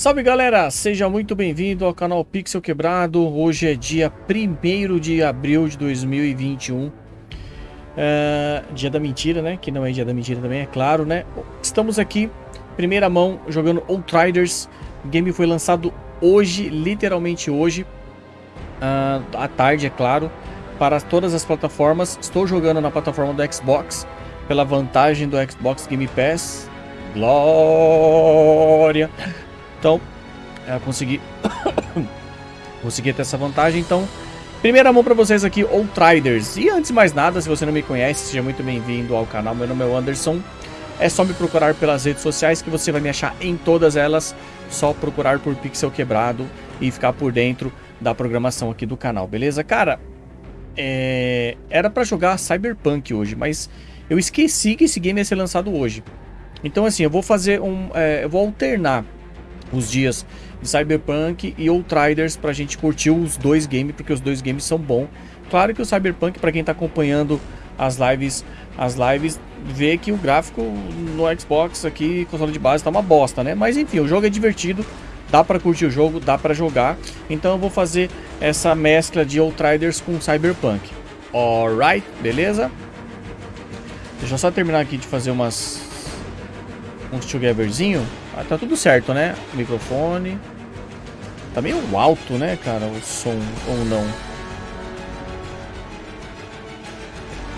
Salve galera, seja muito bem-vindo ao canal Pixel Quebrado. Hoje é dia 1 de abril de 2021. É, dia da mentira, né? Que não é dia da mentira também, é claro, né? Estamos aqui, primeira mão, jogando Outriders. O game foi lançado hoje, literalmente hoje, uh, à tarde, é claro, para todas as plataformas. Estou jogando na plataforma do Xbox, pela vantagem do Xbox Game Pass. Glória! Então, eu consegui... consegui ter essa vantagem, então... Primeira mão para vocês aqui, Outriders. E antes de mais nada, se você não me conhece, seja muito bem-vindo ao canal. Meu nome é Anderson. É só me procurar pelas redes sociais que você vai me achar em todas elas. Só procurar por Pixel Quebrado e ficar por dentro da programação aqui do canal, beleza? Cara, é... era para jogar Cyberpunk hoje, mas eu esqueci que esse game ia ser lançado hoje. Então assim, eu vou fazer um... É... eu vou alternar os dias de Cyberpunk e Outriders pra gente curtir os dois games, porque os dois games são bons. Claro que o Cyberpunk, para quem tá acompanhando as lives, as lives, vê que o gráfico no Xbox aqui, console de base, tá uma bosta, né? Mas enfim, o jogo é divertido, dá para curtir o jogo, dá para jogar. Então eu vou fazer essa mescla de Outriders com Cyberpunk. Alright, beleza? Deixa eu só terminar aqui de fazer umas uns togetherzinho. Ah, tá tudo certo, né? microfone. Tá meio alto, né, cara, o som, ou não.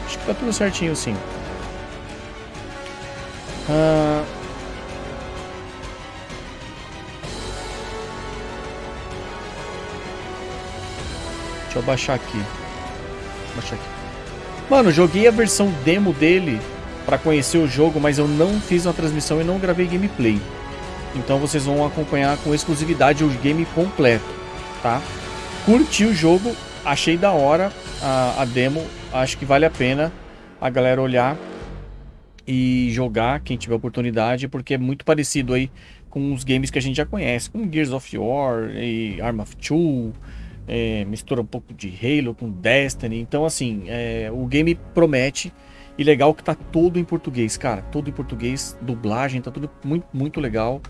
Acho que tá tudo certinho, sim. Ah... Deixa eu baixar aqui. Baixar aqui. Mano, joguei a versão demo dele para conhecer o jogo, mas eu não fiz uma transmissão e não gravei gameplay. Então vocês vão acompanhar com exclusividade o game completo, tá? Curti o jogo, achei da hora a, a demo, acho que vale a pena a galera olhar e jogar, quem tiver oportunidade, porque é muito parecido aí com os games que a gente já conhece, como Gears of War e Arm of Two, é, mistura um pouco de Halo com Destiny, então assim, é, o game promete e legal que tá todo em português, cara. Todo em português, dublagem, tá tudo muito, muito legal.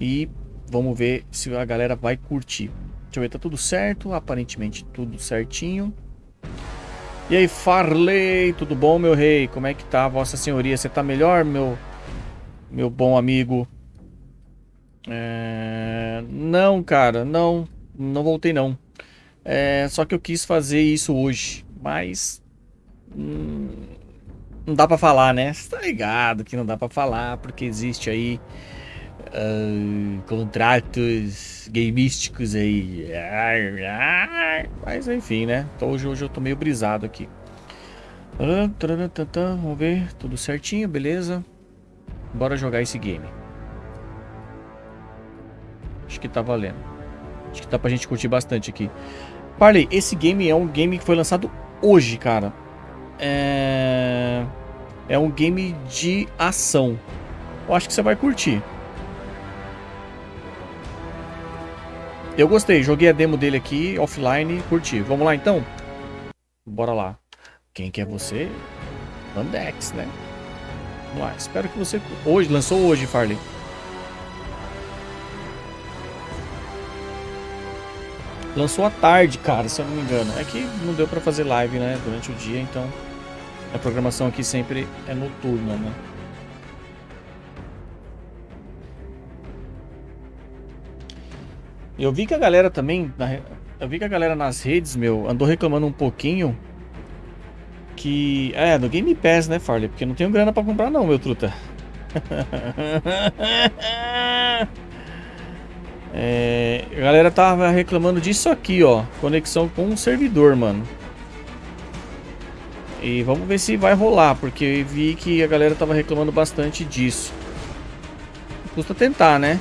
E vamos ver se a galera vai curtir. Deixa eu ver, tá tudo certo? Aparentemente tudo certinho. E aí, Farley, tudo bom, meu rei? Como é que tá, vossa senhoria? Você tá melhor, meu, meu bom amigo? É... Não, cara, não, não voltei não. É... Só que eu quis fazer isso hoje, mas... Hum não dá pra falar, né? Você tá ligado que não dá pra falar, porque existe aí uh, contratos gameísticos aí. Mas enfim, né? Então, hoje, hoje eu tô meio brisado aqui. Vamos ver, tudo certinho, beleza? Bora jogar esse game. Acho que tá valendo. Acho que dá pra gente curtir bastante aqui. Parley, esse game é um game que foi lançado hoje, cara. É... É um game de ação. Eu acho que você vai curtir. Eu gostei, joguei a demo dele aqui, offline, curti. Vamos lá então? Bora lá. Quem que é você? Landex, né? Vamos lá, espero que você... Hoje, lançou hoje, Farley. Lançou à tarde, cara, se eu não me engano. É que não deu pra fazer live, né, durante o dia, então... A programação aqui sempre é noturna, né? Eu vi que a galera também, eu vi que a galera nas redes, meu, andou reclamando um pouquinho que, é, no Game Pass, né, Farley? Porque não tenho grana pra comprar não, meu truta. é, a galera tava reclamando disso aqui, ó, conexão com um servidor, mano. E vamos ver se vai rolar, porque vi que a galera tava reclamando bastante disso. Custa tentar, né?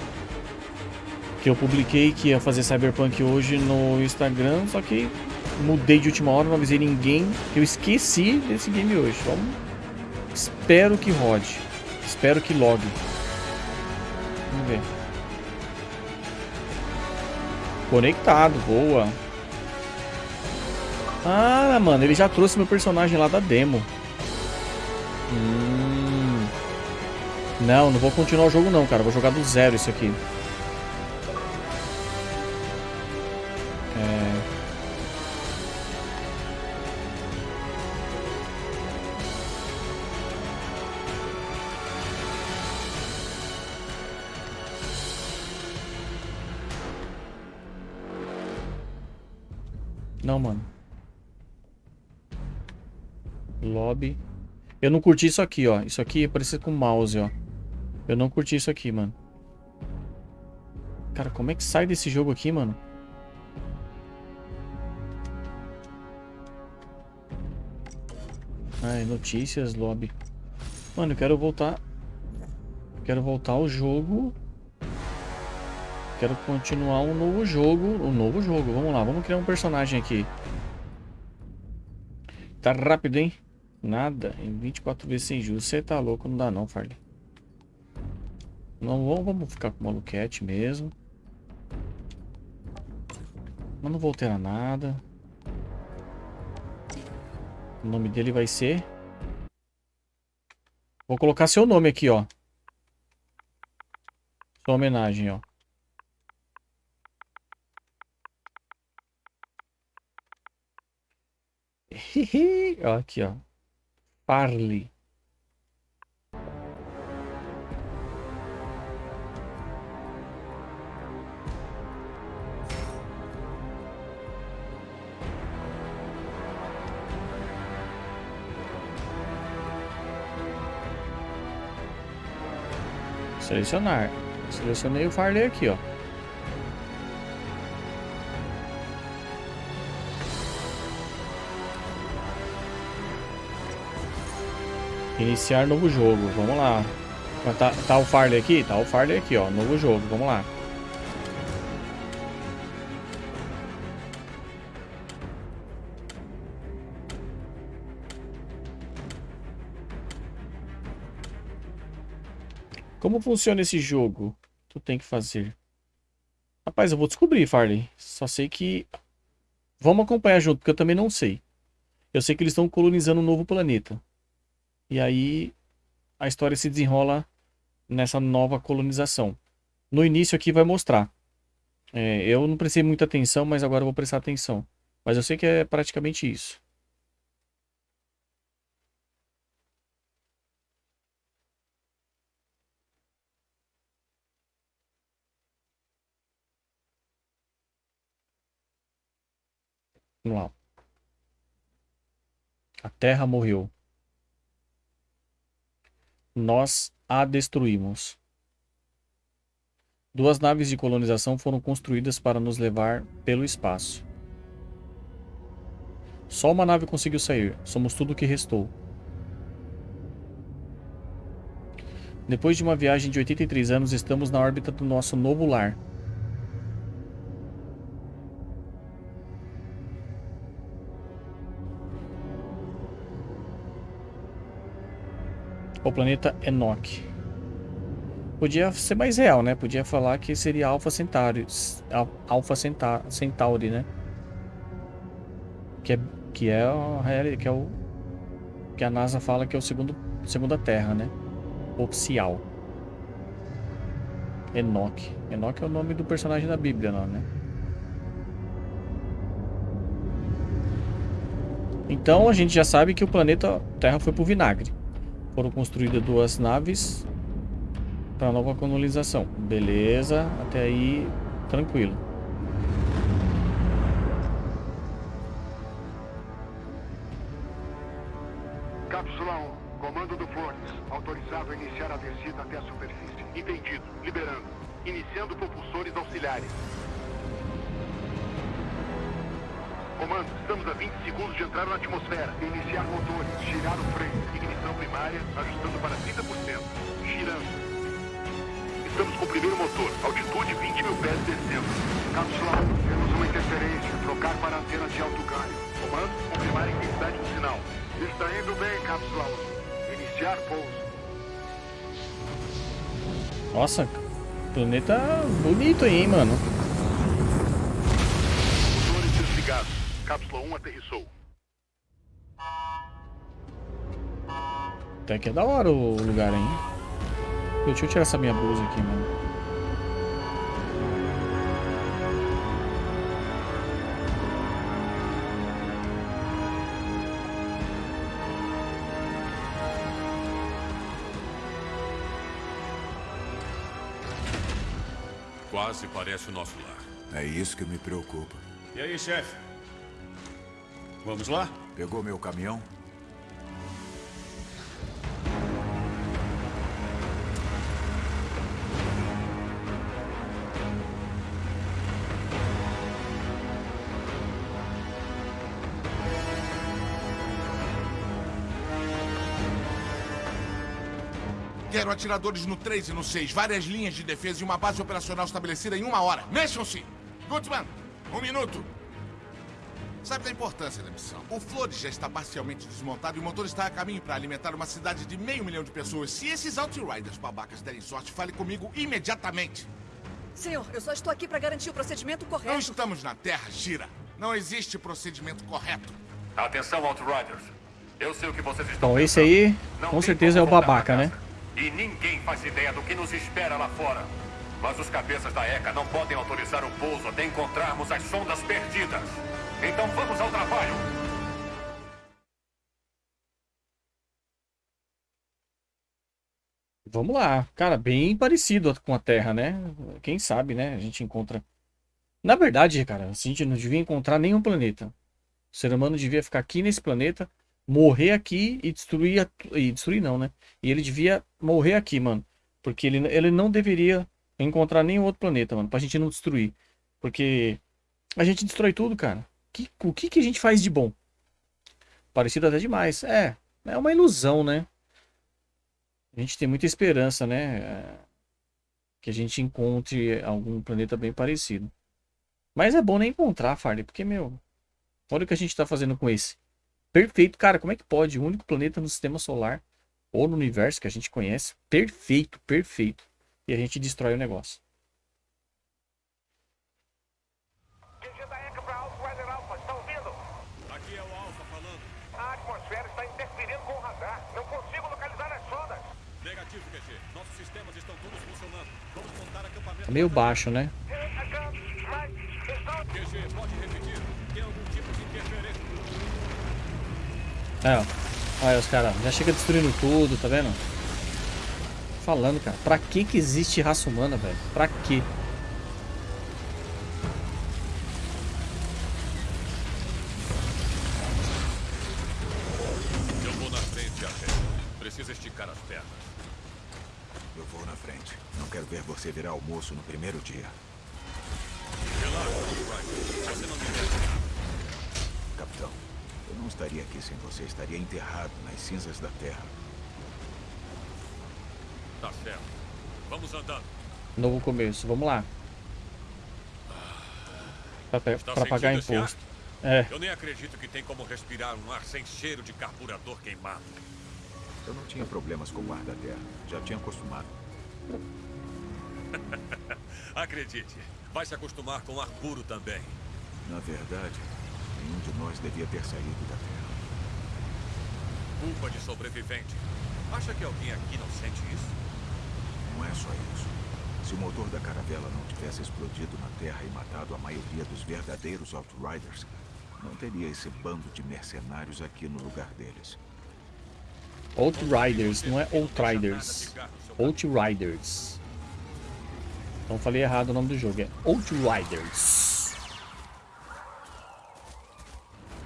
Que eu publiquei que ia fazer Cyberpunk hoje no Instagram, só que mudei de última hora, não avisei ninguém, eu esqueci desse game hoje. Vamos... Espero que rode. Espero que logue. Vamos ver. Conectado, boa. Ah, mano, ele já trouxe meu personagem lá da demo. Hum. Não, não vou continuar o jogo não, cara. Vou jogar do zero isso aqui. Lobby. Eu não curti isso aqui, ó. Isso aqui é parecido com mouse, ó. Eu não curti isso aqui, mano. Cara, como é que sai desse jogo aqui, mano? Ai, notícias, lobby. Mano, eu quero voltar... Quero voltar ao jogo... Quero continuar um novo jogo. Um novo jogo, vamos lá. Vamos criar um personagem aqui. Tá rápido, hein? Nada. Em 24 vezes sem juros. Você tá louco, não dá não, Farley. Não vamos ficar com o maluquete mesmo. Mas não vou alterar nada. O nome dele vai ser... Vou colocar seu nome aqui, ó. Sua homenagem, ó. ó, aqui, ó. Parle. Selecionar. Selecionei o Farley aqui, ó. Iniciar novo jogo. Vamos lá. Tá, tá o Farley aqui? Tá o Farley aqui, ó. Novo jogo. Vamos lá. Como funciona esse jogo? Tu tem que fazer. Rapaz, eu vou descobrir, Farley. Só sei que... Vamos acompanhar junto, porque eu também não sei. Eu sei que eles estão colonizando um novo planeta. E aí a história se desenrola nessa nova colonização. No início aqui vai mostrar. É, eu não prestei muita atenção, mas agora vou prestar atenção. Mas eu sei que é praticamente isso. Vamos lá. A Terra morreu nós a destruímos. Duas naves de colonização foram construídas para nos levar pelo espaço. Só uma nave conseguiu sair. Somos tudo o que restou. Depois de uma viagem de 83 anos, estamos na órbita do nosso novo lar. O planeta Enoch. Podia ser mais real, né? Podia falar que seria Alpha Centauri, Alpha Centauri, né? Que é que é a que é o que a NASA fala que é o segundo segunda Terra, né? Oficial. Enoch. Enoch é o nome do personagem da Bíblia, não, né? Então a gente já sabe que o planeta Terra foi pro vinagre. Foram construídas duas naves para nova colonização. Beleza, até aí tranquilo. Bonito aí, mano. Cápsula 1 aterrissou. Até que é da hora o lugar, hein? Deixa eu tirar essa minha blusa aqui, mano. se parece o nosso lar. É isso que me preocupa. E aí, chefe? Vamos lá? Pegou meu caminhão? Atiradores no 3 e no 6, várias linhas de defesa e uma base operacional estabelecida em uma hora. Mexam-se! Gutman, um minuto. Sabe da importância da missão? O Flores já está parcialmente desmontado e o motor está a caminho para alimentar uma cidade de meio milhão de pessoas. Se esses Outriders babacas derem sorte, fale comigo imediatamente. Senhor, eu só estou aqui para garantir o procedimento correto. Não estamos na Terra, Gira. Não existe procedimento correto. Atenção, Outriders. Eu sei o que vocês estão Bom, esse aí, com certeza é o babaca, né? E ninguém faz ideia do que nos espera lá fora. Mas os cabeças da ECA não podem autorizar o pouso até encontrarmos as sondas perdidas. Então vamos ao trabalho. Vamos lá. Cara, bem parecido com a Terra, né? Quem sabe, né? A gente encontra. Na verdade, cara, a gente não devia encontrar nenhum planeta. O ser humano devia ficar aqui nesse planeta, morrer aqui e destruir. a- E destruir não, né? E ele devia morrer aqui, mano. Porque ele, ele não deveria encontrar nenhum outro planeta, mano. Pra gente não destruir. Porque a gente destrói tudo, cara. Que, o que, que a gente faz de bom? Parecido até demais. É, é uma ilusão, né? A gente tem muita esperança, né? é, Que a gente encontre algum planeta bem parecido. Mas é bom nem encontrar, Farley, porque, meu, olha o que a gente tá fazendo com esse. Perfeito, cara, como é que pode? O único planeta no sistema solar ou no universo que a gente conhece. Perfeito, perfeito. E a gente destrói o negócio. QG da ECA para Outrider Alpha, está ouvindo? Aqui é o Alpha falando. A atmosfera está interferindo com o radar. Não consigo localizar as sondas. Negativo, QG. Nossos sistemas estão todos funcionando. Vamos montar acampamento. Tá meio baixo, né? Mas estão... QG, pode repetir. Tem algum tipo de interferência? É, ó. Olha os caras, já chega destruindo tudo, tá vendo? Falando, cara, pra que que existe raça humana, velho? Pra quê? Eu vou na frente, até. Precisa esticar as pernas. Eu vou na frente. Não quero ver você virar almoço no primeiro dia. Relaxa. Você não me deve nada. Capitão, eu não estaria aqui sem você. Estaria enterrado nas cinzas da Terra. Tá certo. Vamos andando. Novo começo, vamos lá. Pra, Está pra pagar imposto. É, Eu nem acredito que tem como respirar um ar sem cheiro de carburador queimado. Eu não tinha problemas com o ar da Terra. Já tinha acostumado. Acredite, vai se acostumar com ar puro também. Na verdade, nenhum de nós devia ter saído da Terra. Culpa de sobrevivente. Acha que alguém aqui não sente isso? Não é só isso. Se o motor da caravela não tivesse explodido na Terra e matado a maioria dos verdadeiros Outriders, não teria esse bando de mercenários aqui no lugar deles. Outriders, não é Outriders. Outriders. Então falei errado o nome do jogo, é Outriders.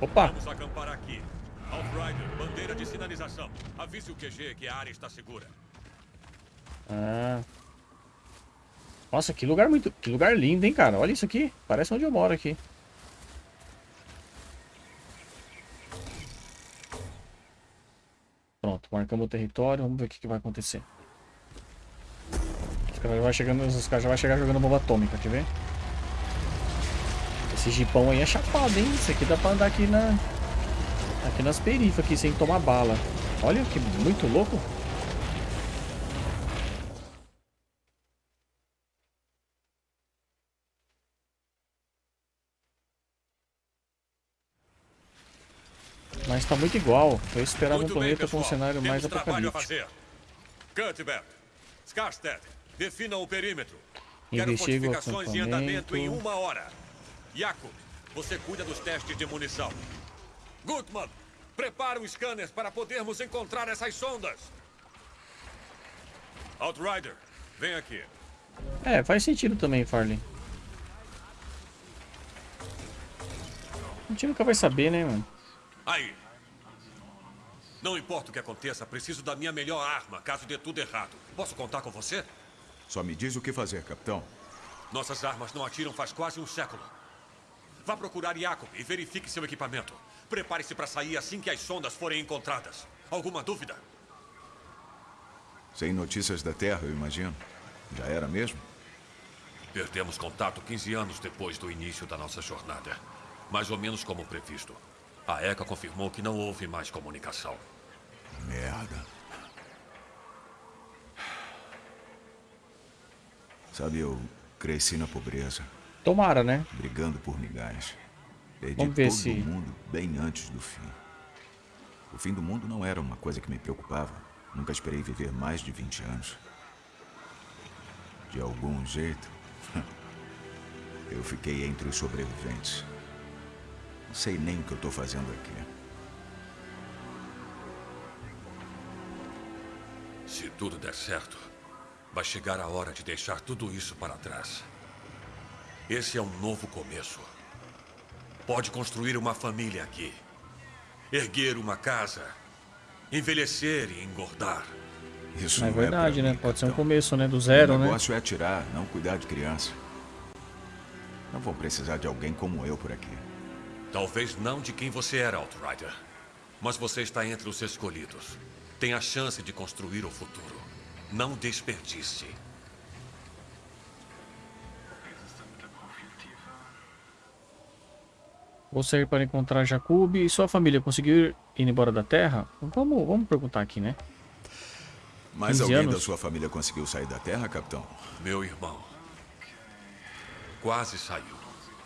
Opa, Vamos acampar aqui. Outrider, bandeira de sinalização. Avise o QG que a área está segura. Ah. Nossa, que lugar muito. Que lugar lindo, hein, cara? Olha isso aqui. Parece onde eu moro aqui. Pronto, marcamos o território. Vamos ver o que, que vai acontecer. Os caras já vai chegando, os caras já vai chegar jogando bomba atômica, quer ver? Esse jipão aí é chapado, hein? Isso aqui dá pra andar aqui na. Aqui nas perifas aqui sem tomar bala. Olha que muito louco. Mas tá muito igual. Eu esperava um Muito bem, planeta com pessoal. um cenário mais Temos a apocalíptico. fazer. Cuthbert, Skarstead, definam o perímetro. Quero fortificações em andamento em uma hora. Jakub, você cuida dos testes de munição. Gutmann, prepara um scanner para podermos encontrar essas sondas. Outrider, vem aqui. É, faz sentido também, Farley. A gente nunca vai saber, né, mano? Aí. Não importa o que aconteça, preciso da minha melhor arma, caso dê tudo errado. Posso contar com você? Só me diz o que fazer, capitão. Nossas armas não atiram faz quase um século. Vá procurar Jacob e verifique seu equipamento. Prepare-se para sair assim que as sondas forem encontradas. Alguma dúvida? Sem notícias da Terra, eu imagino. Já era mesmo? Perdemos contato 15 anos depois do início da nossa jornada. Mais ou menos como previsto. A ECA confirmou que não houve mais comunicação. Merda. Sabe, eu cresci na pobreza, Tomara, né? brigando por migalhas. Perdi Vamos ver todo se- mundo bem antes do fim. O fim do mundo não era uma coisa que me preocupava. Nunca esperei viver mais de 20 anos. De algum jeito, eu fiquei entre os sobreviventes. Não sei nem o que eu tô fazendo aqui. Se tudo der certo, vai chegar a hora de deixar tudo isso para trás. Esse é um novo começo. Pode construir uma família aqui. Erguer uma casa. Envelhecer e engordar. Isso É não verdade, pra né? mim, Pode ser um começo, né? Do zero, o né? negócio é atirar, não cuidar de criança. Não vou precisar de alguém como eu por aqui. Talvez não de quem você era, Outrider. Mas você está entre os escolhidos. Tem a chance de construir o futuro. Não desperdice. Vou sair para encontrar Jacob e sua família conseguiu ir embora da Terra? Vamos, vamos perguntar aqui, né? Mas 15 alguém anos? da sua família conseguiu sair da Terra, capitão? Meu irmão. Quase saiu,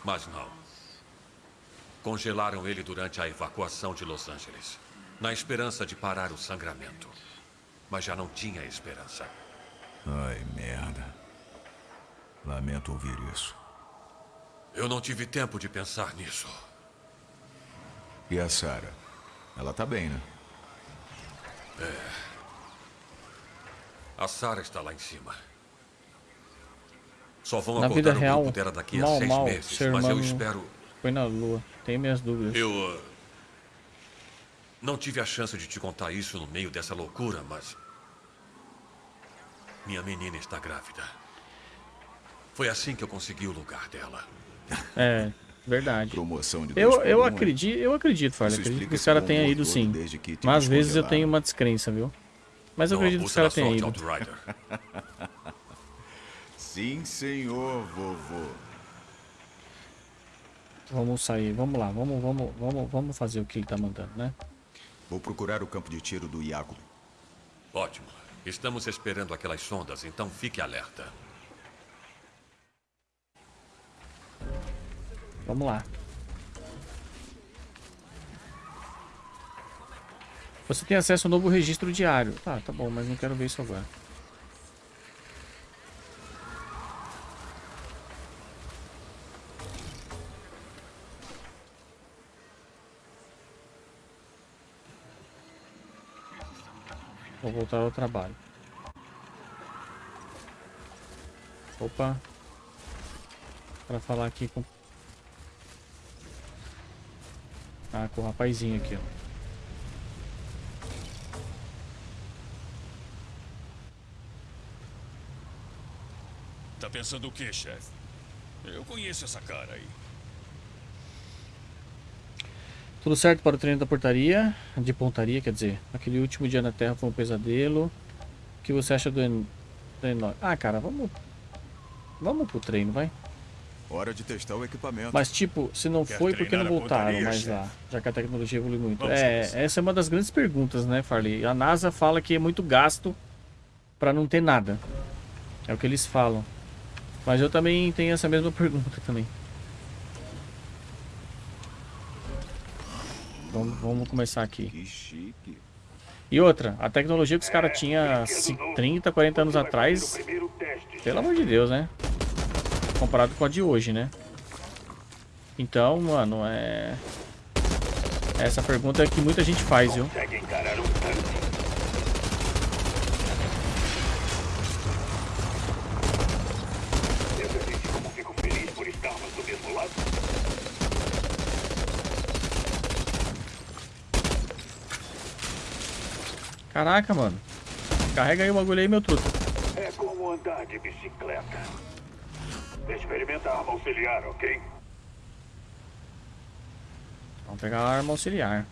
mas não. Congelaram ele durante a evacuação de Los Angeles, na esperança de parar o sangramento. Mas já não tinha esperança. Ai, merda. Lamento ouvir isso. Eu não tive tempo de pensar nisso. E a Sarah? Ela tá bem, né? A Sarah está lá em cima. Só vão Na acordar vida real, grupo dela daqui a mal, seis mal, meses, ser mas eu espero... Foi na Lua. Tenho minhas dúvidas. Eu... uh, Não tive a chance de te contar isso no meio dessa loucura, mas... Minha menina está grávida. Foi assim que eu consegui o lugar dela. É, verdade. Promoção de Eu, eu acredito, eu acredito, Farley. Isso Acredito que os esse caras tenham ido sim. desde que te Mas às vezes eu tenho uma descrença, viu? Mas eu Não acredito que os caras tenham sorte, ido. Sim, senhor, vovô. Vamos sair, vamos lá, vamos, vamos, vamos, vamos fazer o que ele tá mandando, né? Vou procurar o campo de tiro do Iago. Ótimo. Estamos esperando aquelas sondas, então fique alerta. Vamos lá. Você tem acesso ao novo registro diário. Tá, tá bom, mas não quero ver isso agora. Vou voltar ao trabalho. Opa. Pra falar aqui com ah, com o rapazinho aqui, ó. Tá pensando o quê, chefe? Eu conheço essa cara aí. Tudo certo para o treino da portaria, de pontaria, quer dizer. Aquele último dia na Terra foi um pesadelo. O que você acha do, en... do Eno- Ah, cara, vamos... Vamos pro treino, vai. Hora de testar o equipamento. Mas, tipo, se não Quer foi, por que não voltaram pontaria, mais lá? Já que a tecnologia evolui muito. Vamos é, nessa. essa é uma das grandes perguntas, né, Farley? A NASA fala que é muito gasto pra não ter nada. É o que eles falam. Mas eu também tenho essa mesma pergunta também. Vamos, vamos começar aqui. Que chique. E outra, a tecnologia que os caras tinham há ci- 30, 40 anos atrás, pelo amor de Deus, né? Comparado com a de hoje, né? Então, mano, é. Essa pergunta é que muita gente faz, viu? Caraca, mano. Carrega aí o bagulho aí, meu truto. É como andar de bicicleta. Experimenta a arma auxiliar, ok? Vamos pegar a arma auxiliar.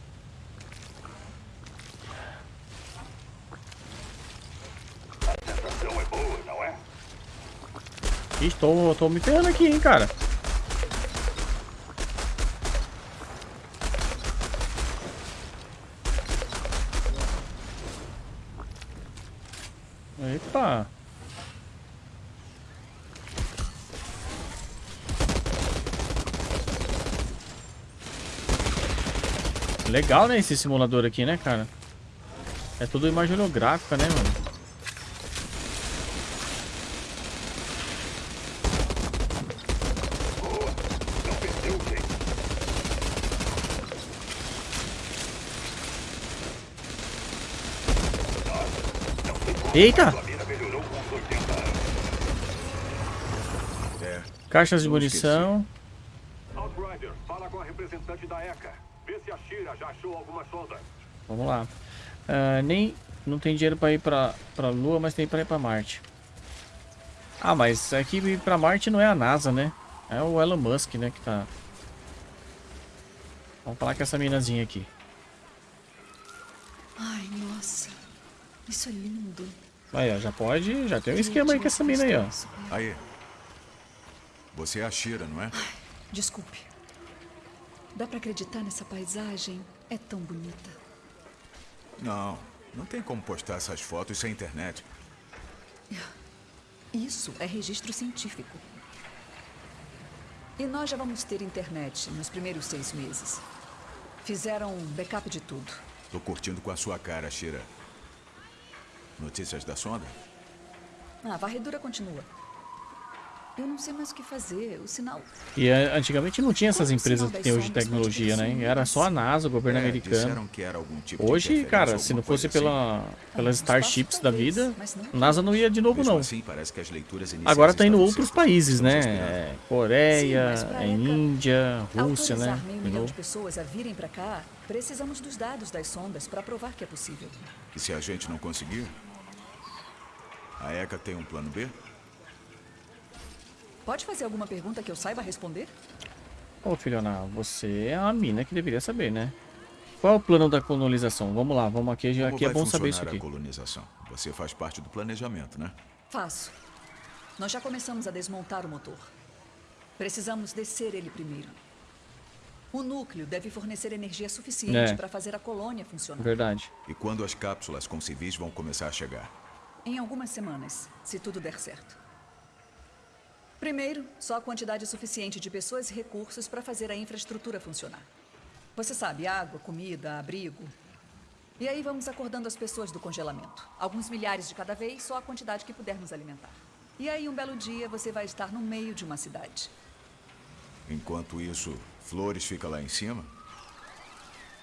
A sensação é boa, não é? Tô, tô me ferrando aqui, hein, cara. Epa. Legal, né, esse simulador aqui, né, cara? É tudo imagem holográfica, né, mano? Eita! Sua mira melhorou com uns 80 anos. É, Caixas de munição. Outrider, fala com a representante da ECA. Vê se a Shira já achou alguma sonda. Vamos lá. Ah, nem. Não tem dinheiro pra ir pra, pra Lua, mas tem pra ir pra Marte. Ah, mas aqui ir pra Marte não é a NASA, né? É o Elon Musk, né? Que tá. Vamos falar com essa minazinha aqui. Ai, nossa. Isso é lindo. Aí, ó, já pode. Já tem um esquema aí com essa mina aí, ó. Aí. Você é a Shira, não é? Desculpe. Dá pra acreditar nessa paisagem? É tão bonita. Não. Não tem como postar essas fotos sem internet. Isso é registro científico. E nós já vamos ter internet nos primeiros seis meses. Fizeram um backup de tudo. Tô curtindo com a sua cara, Shira. Notícias da sonda? Ah, a varredura continua. Eu não sei mais o que fazer. O sinal. E eh, antigamente não tinha essas empresas que tem hoje de tecnologia, né? Era só a NASA, o governo É, americano. disseram que era algum tipo Hoje, cara, se não fosse pela, pelas Starships da vida, a. NASA não ia de novo, não. assim, parece que as leituras iniciais Agora tá indo outros países, né? É, Coreia, Sim, é Índia, Rússia, né? Meio de pessoas a virem pra cá, precisamos dos dados das sondas para provar que é possível. E se a gente não conseguir? A ECA tem um plano B? Pode fazer alguma pergunta que eu saiba responder? Ô, filhona, você é a mina que deveria saber, né? Qual é o plano da colonização? Vamos lá, vamos aqui. Como Aqui é vai bom saber isso funcionar aqui. a colonização? Você faz parte do planejamento, né? Faço. Nós já começamos a desmontar o motor. Precisamos descer ele primeiro. O núcleo deve fornecer energia suficiente É. para fazer a colônia funcionar. Verdade. E quando as cápsulas com civis vão começar a chegar? Em algumas semanas, se tudo der certo. Primeiro, só a quantidade suficiente de pessoas e recursos para fazer a infraestrutura funcionar. Você sabe, água, comida, abrigo. E aí vamos acordando as pessoas do congelamento. Alguns milhares de cada vez, só a quantidade que pudermos alimentar. E aí, um belo dia, você vai estar no meio de uma cidade. Enquanto isso, Flores fica lá em cima?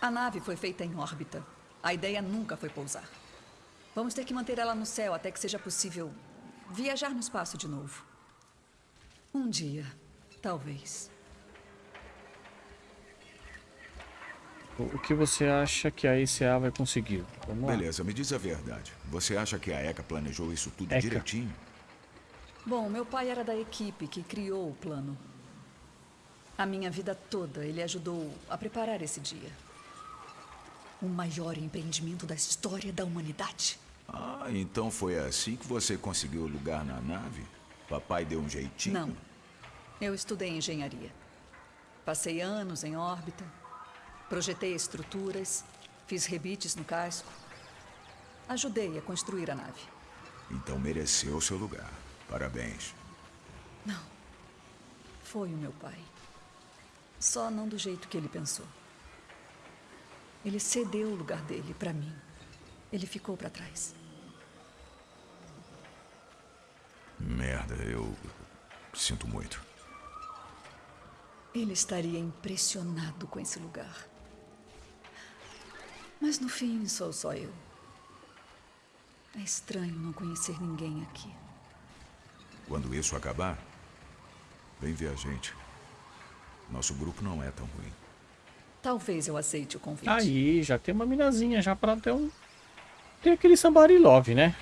A nave foi feita em órbita. A ideia nunca foi pousar. Vamos ter que manter ela no céu até que seja possível viajar no espaço de novo. Um dia, talvez. O o que você acha que a ICA vai conseguir? Vamos lá. Beleza, me diz a verdade. Você acha que a ECA planejou isso tudo ECA. direitinho? Bom, meu pai era da equipe que criou o plano. A minha vida toda ele ajudou a preparar esse dia. O maior empreendimento da história da humanidade. Ah, então foi assim que você conseguiu lugar na nave? Papai deu um jeitinho? Não. Eu estudei engenharia. Passei anos em órbita, projetei estruturas, fiz rebites no casco. Ajudei a construir a nave. Então mereceu seu lugar. Parabéns. Foi o meu pai. Só não do jeito que ele pensou. Ele cedeu o lugar dele para mim. Ele ficou para trás. Merda, eu sinto muito. Ele estaria impressionado com esse lugar. Mas no fim sou só eu. É estranho não conhecer ninguém aqui. Quando isso acabar, vem ver a gente. Nosso grupo não é tão ruim. Talvez eu aceite o convite. Aí, já tem uma minazinha já pra ter um. Tem aquele Somebody Love, né?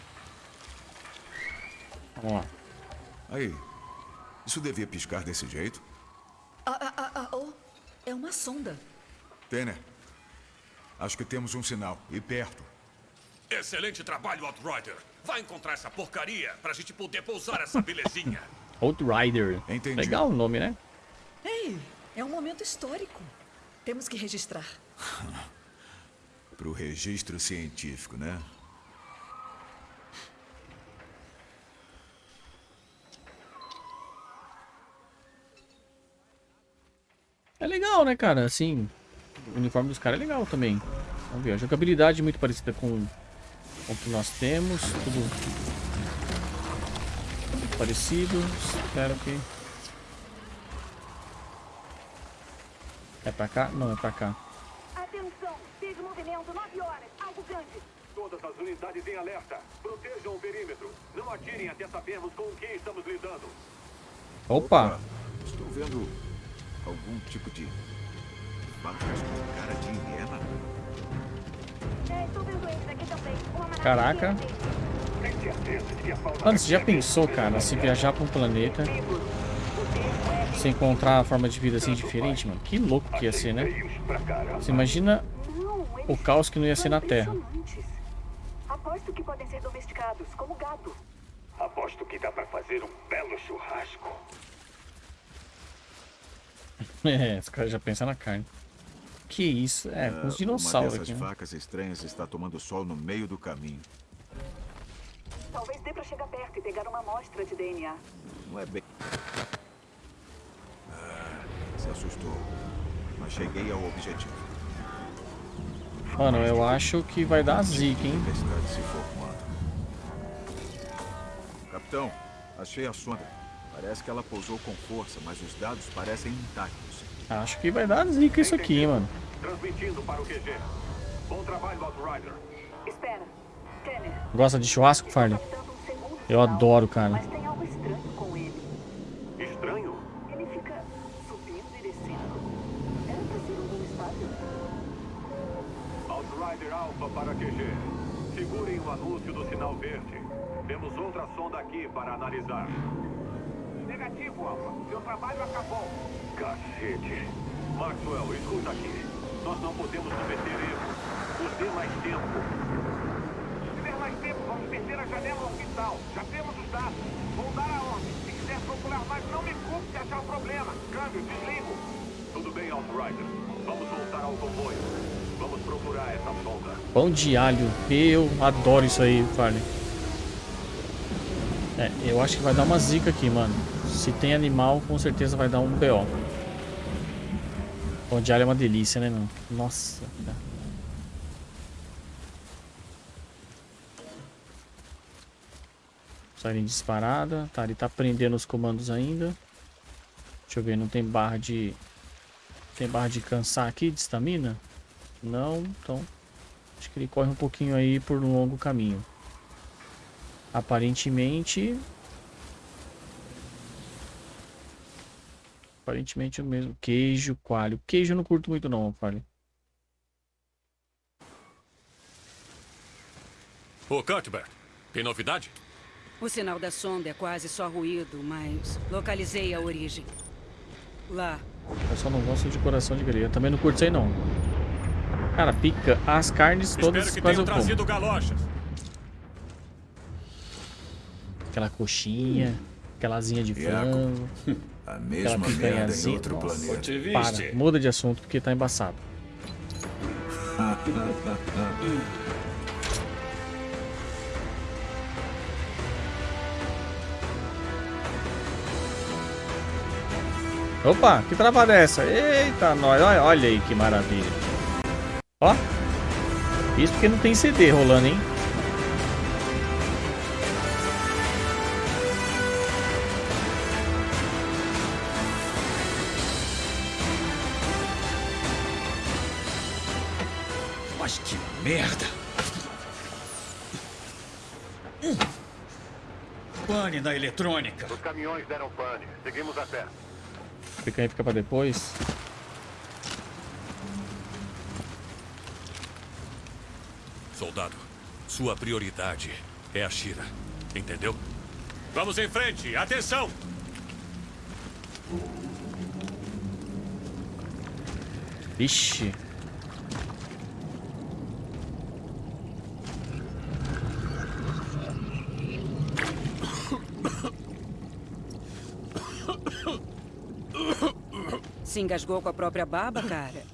Vamos lá. Aí, isso devia piscar desse jeito? Ah, ah, ah, ah, oh, é uma sonda. Tanner, acho que temos um sinal. E perto. Excelente trabalho, Outrider. Vai encontrar essa porcaria pra gente poder pousar essa belezinha. Outrider. Entendi. Legal o nome, né? Ei, é um momento histórico. Temos que registrar. Pro registro científico, né? É legal, né, cara? Assim, o uniforme dos caras é legal também. Vamos ver, a jogabilidade é muito parecida com o que nós temos. Tudo muito parecido. Espero que... É pra cá? Não, é pra cá. Atenção! Teve movimento 9 horas. Algo grande. Todas as unidades em alerta. Protejam o perímetro. Não atirem até sabermos com o que estamos lidando. Opa! Estou vendo algum tipo de com cara de hiena. É, Caraca. a Mano, você já pensou, cara, se viajar pra um planeta, se encontrar uma forma de vida assim diferente, mano? Que louco que ia ser, né? Você imagina o caos que não ia ser na Terra. Aposto que podem ser domesticados, como gado. Aposto que dá pra fazer um belo churrasco. É, os caras já pensam na carne. Que isso? É, com os dinossauros Uma dessas aqui, né? vacas estranhas está tomando sol no meio do caminho. Talvez dê pra chegar perto e pegar uma amostra de DNA. Não é bem... Ah, se assustou. Mas cheguei ao objetivo. Mano, eu acho que vai dar zica, hein? Capitão, achei a sonda. Parece que ela pousou com força, mas os dados parecem intactos. Acho que vai dar zica isso aqui, mano. Transmitindo para o QG. Bom trabalho, Outrider. Espera. Gosta de churrasco, Farley? Eu adoro, cara. Pão de alho. Eu adoro isso aí, Farley. É, eu acho que vai dar uma zica aqui, mano. Se tem animal, com certeza vai dar um BO. Pão de alho é uma delícia, né, mano? Nossa. cara. Saída disparada. Tá, ele tá prendendo os comandos ainda. Deixa eu ver, não tem barra de... Tem barra de cansar aqui, de estamina? Não, então... Acho que ele corre um pouquinho aí por um longo caminho. Aparentemente... Aparentemente o mesmo. Queijo, coalho. Queijo eu não curto muito não, Farley. Ô, Cuthbert, tem novidade? O sinal da sonda é quase só ruído, mas localizei a origem. Lá, Eu só não gosto de coração de grelha. Também não curto isso aí não. Cara, pica. As carnes todas Espero que quase tenham eu como. trazido galochas. Aquela coxinha, aquela asinha de frango, A aquela mesma merda em picanhazinha. outro Nossa, planeta. para, muda de assunto porque tá embaçado. Opa, que travada é essa? Eita, nós, olha, olha aí que maravilha. Ó, isso porque não tem CD rolando, hein? Mas que merda! Hum. Pane na eletrônica. Os caminhões deram pane. Seguimos a pé. Fica aí, fica pra depois. Soldado, Sua prioridade é a Shira. Entendeu? Vamos em frente! Atenção! Ixi. Se engasgou com a própria baba, cara?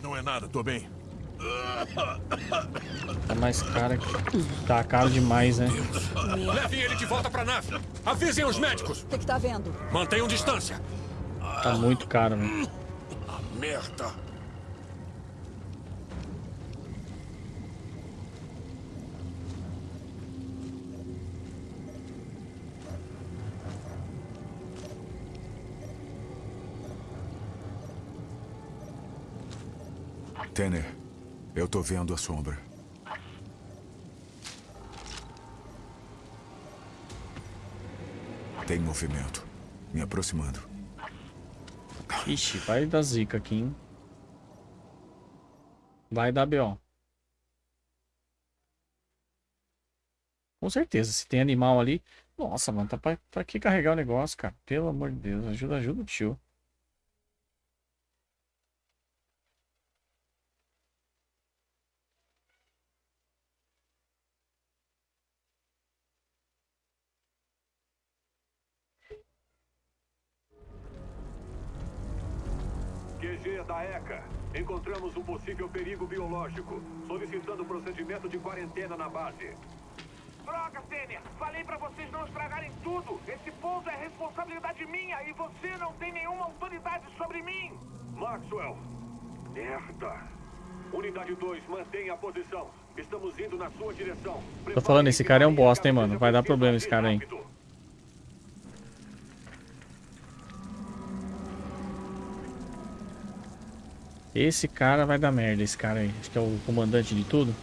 Não é nada, tô bem. Tá mais cara que... Tá caro demais, né? Levem ele de volta pra nave! Avisem os médicos! O que, que tá vendo? Mantenham distância! Tá muito caro, velho. Merda! Tanner, eu tô vendo a sombra. Tem movimento. Me aproximando. Ixi, vai dar zica aqui, hein? Vai dar B.O. Com certeza, se tem animal ali... Nossa, mano, tá pra, pra que carregar o negócio, cara? Pelo amor de Deus, ajuda, ajuda o tio. Da ECA. Encontramos um possível perigo biológico. Solicitando procedimento de quarentena na base. Droga, Sênia! Falei pra vocês não estragarem tudo! Esse pouso é responsabilidade minha e você não tem nenhuma autoridade sobre mim! Maxwell. Merda. Unidade 2, mantenha a posição. Estamos indo na sua direção. Tô falando, esse cara é um bosta, hein, mano. Vai dar problema esse cara aí. Esse cara vai dar merda, esse cara aí. Acho que é o comandante de tudo.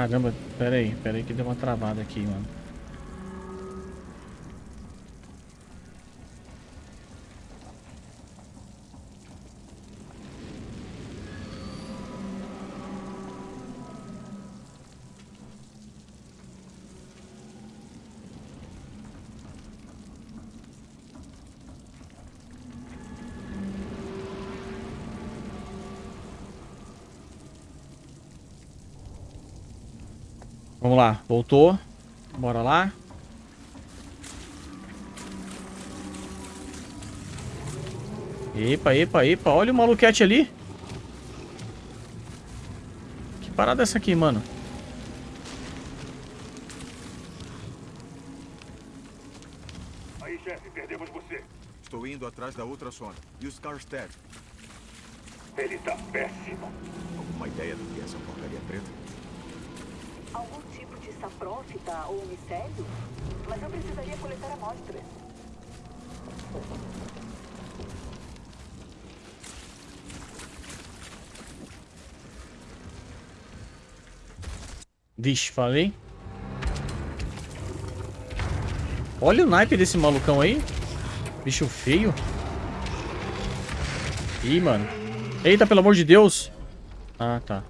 Caramba, pera aí, pera aí que deu uma travada aqui, mano. Vamos lá, voltou. Bora lá. Epa, epa, epa. Olha o maluquete ali. Que parada é essa aqui, mano? Aí, chefe, perdemos você. Estou indo atrás da outra sonda. E os Karstead? Ele tá péssimo. Alguma ideia do que é essa porcaria preta? Saprófita ou micélio? Mas eu precisaria coletar amostras. Vixe, falei. Olha o naipe desse malucão aí. Bicho feio. Ih, mano. Eita, pelo amor de Deus. Ah, tá.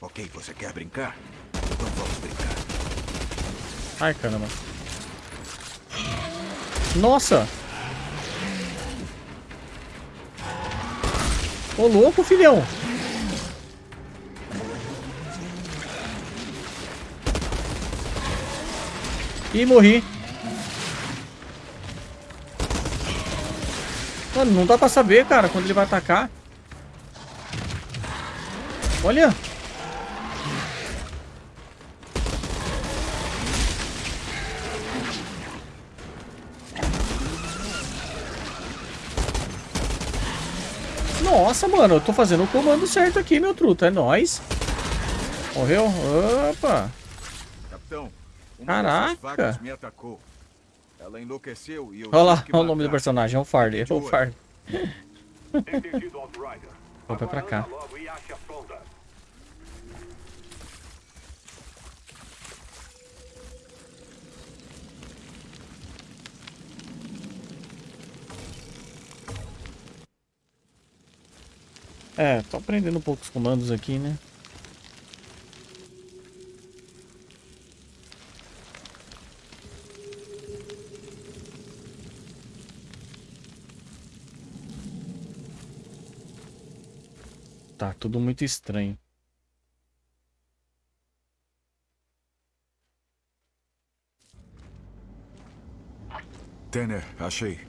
Ok, você quer brincar? Ai, caramba. Nossa! Ô, louco, filhão! Ih, morri. Mano, não dá pra saber, cara, quando ele vai atacar. Olha! Nossa, mano, eu tô fazendo o comando certo aqui, meu truta. É nóis. Morreu? Opa. Capitão, Caraca. me atacou. Ela enlouqueceu e eu Olha lá, olha o nome do personagem. É o Farley. É o Farley. Outrider. Vou pra cá. É, tô aprendendo um pouco os comandos aqui, né? Tá tudo muito estranho. Tanner, achei.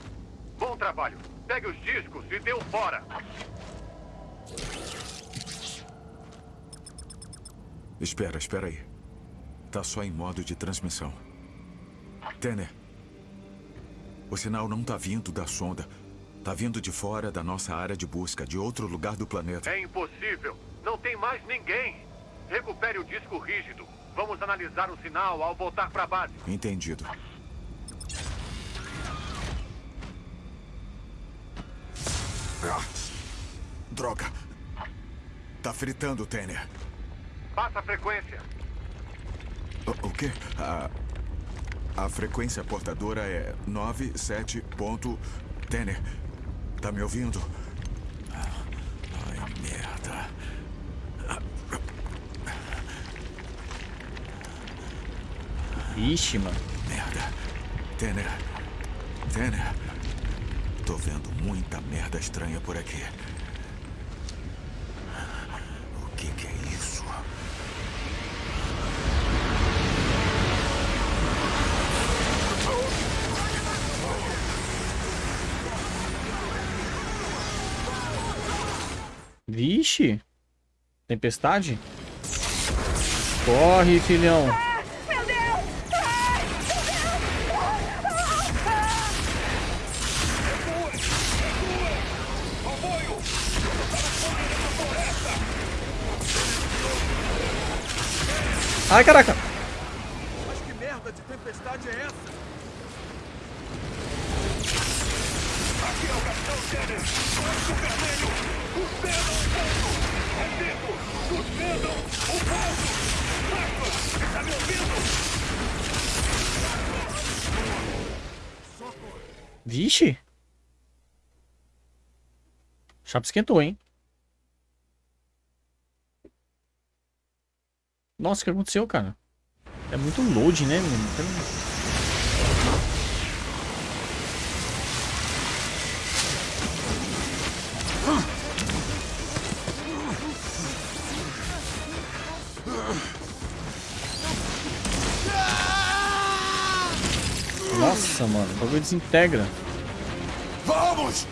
Bom trabalho. Pegue os discos e dê um fora. Espera, espera aí. Tá só em modo de transmissão. Tanner. O sinal não tá vindo da sonda. Tá vindo de fora da nossa área de busca, de outro lugar do planeta. É impossível. Não tem mais ninguém. Recupere o disco rígido. Vamos analisar o sinal ao voltar para a base. Entendido. Droga. Tá fritando, Tanner. Passa a frequência. O, o quê? A, a frequência portadora é 97 ponto... Tanner, tá me ouvindo? Ai, merda. Ixi, mano. Merda. Tanner. Tanner. Tô vendo muita merda estranha por aqui. Tempestade? Corre, filhão. Ai, caraca. Mas que merda de tempestade é essa? Vixe. Chapa esquentou, hein? Nossa, o que aconteceu, cara? É muito load, né, menino? Nossa, mano, o bagulho desintegra. Vamos!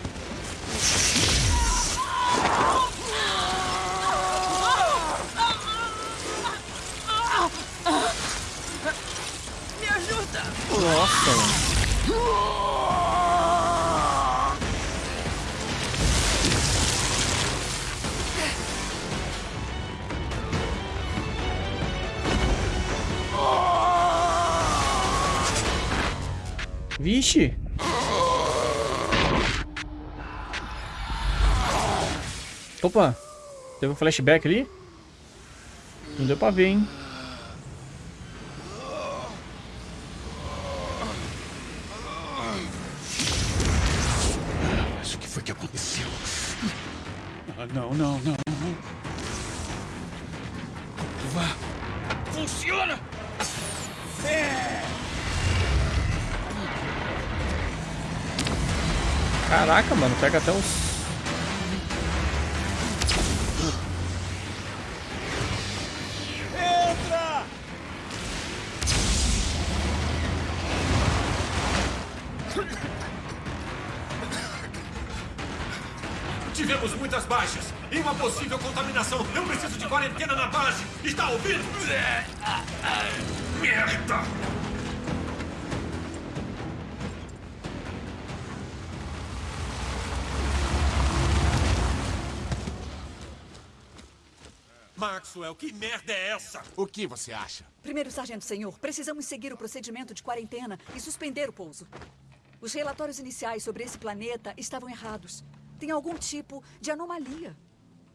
Opa. Teve um flashback ali? Não deu pra ver, hein? Mas o que foi que aconteceu? Ah, não, não, não. Vá. Funciona! Caraca, mano, pega até os. Baixas e uma possível contaminação. Eu preciso de quarentena na base. Está ouvindo? Merda! Maxwell, que merda é essa? O que você acha? Primeiro, Sargento Senhor, precisamos seguir o procedimento de quarentena e suspender o pouso. Os relatórios iniciais sobre esse planeta estavam errados. Tem algum tipo de anomalia.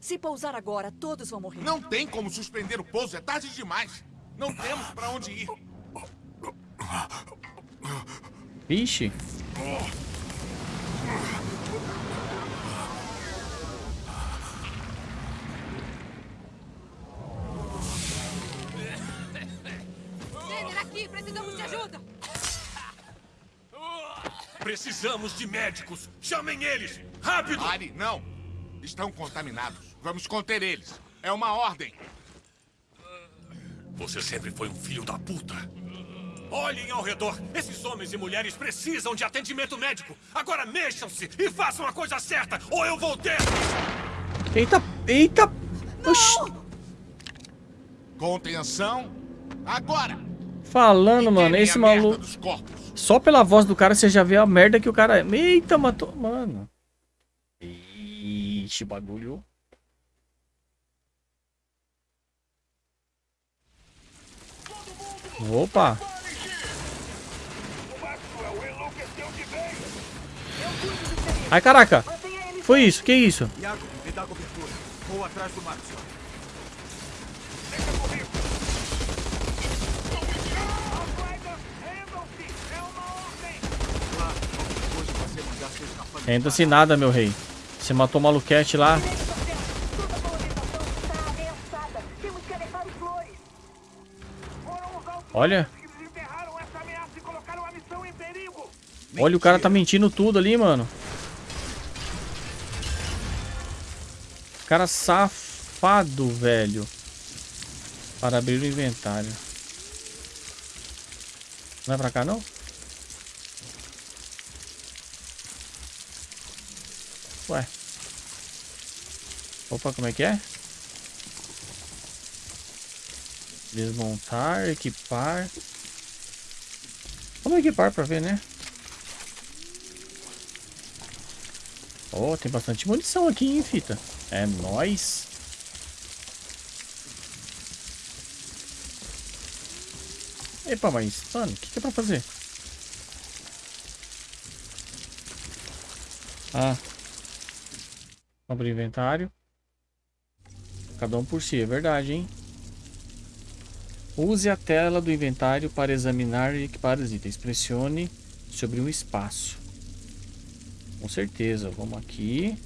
Se pousar agora, todos vão morrer. Não tem como suspender o pouso, é tarde demais. Não temos pra onde ir. Vixe. Precisamos de médicos. Chamem eles. Rápido! Ari, não. Estão contaminados. Vamos conter eles. É uma ordem. Você sempre foi um filho da puta. Olhem ao redor. Esses homens e mulheres precisam de atendimento médico. Agora mexam-se e façam a coisa certa, ou eu vou ter... Eita, eita. Oxi. Contenção. Agora. Falando, E mano, esse maluco. Só pela voz do cara você já vê a merda que o cara é. Eita, matou. Mano. Ixi, bagulho. Opa. Ai, caraca. Foi isso, que isso? Iago, me dá cobertura. Vou atrás do Maxwell. Claro, depois de você mandar capangas Renda-se nada, meu rei. Você matou o maluquete lá. Olha. Olha, o cara tá mentindo tudo ali, mano. Cara safado, velho. Para abrir o inventário. Não é pra cá, não? Ué. Opa, como é que é? Desmontar, equipar. Vamos equipar pra ver, né? Oh, tem bastante munição aqui, hein, fita? É nóis. Epa, mas, mano, o que, que é pra fazer? Ah. Abrir inventário. Cada um por si, é verdade, hein? Use a tela do inventário para examinar e equipar os itens. Pressione sobre um espaço. Com certeza. Vamos aqui.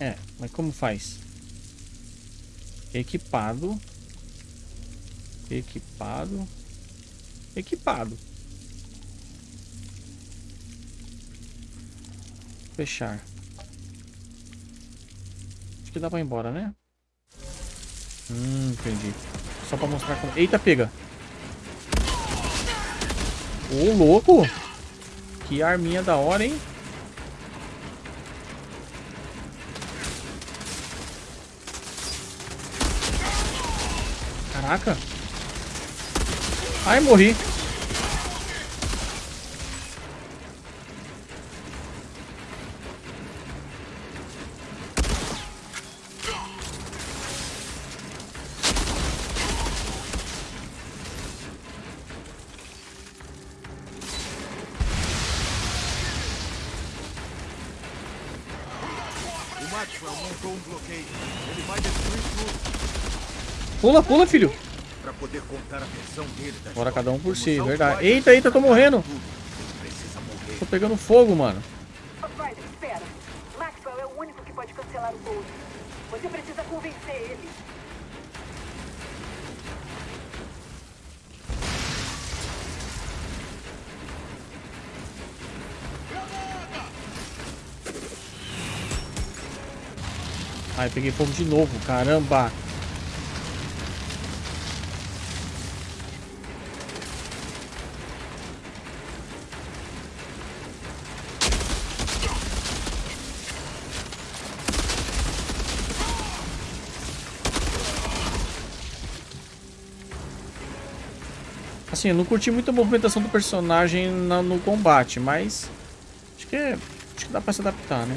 É, mas como faz? Equipado. Equipado. Equipado. Fechar. Acho que dá pra ir embora, né? Hum, entendi. Só pra mostrar como... Eita, pega! Ô, louco! Que arminha da hora, hein? Caraca! Ai, morri! Pula, pula, filho! Pra poder contar a versão dele da Agora história. cada um por si, verdade. Eita, eita, tô morrendo! Tô pegando fogo, mano. É. Você precisa convencer ele. Ai, peguei fogo de novo, caramba! Assim, não curti muito a movimentação do personagem na- no combate, mas acho que, é- acho que dá pra se adaptar, né?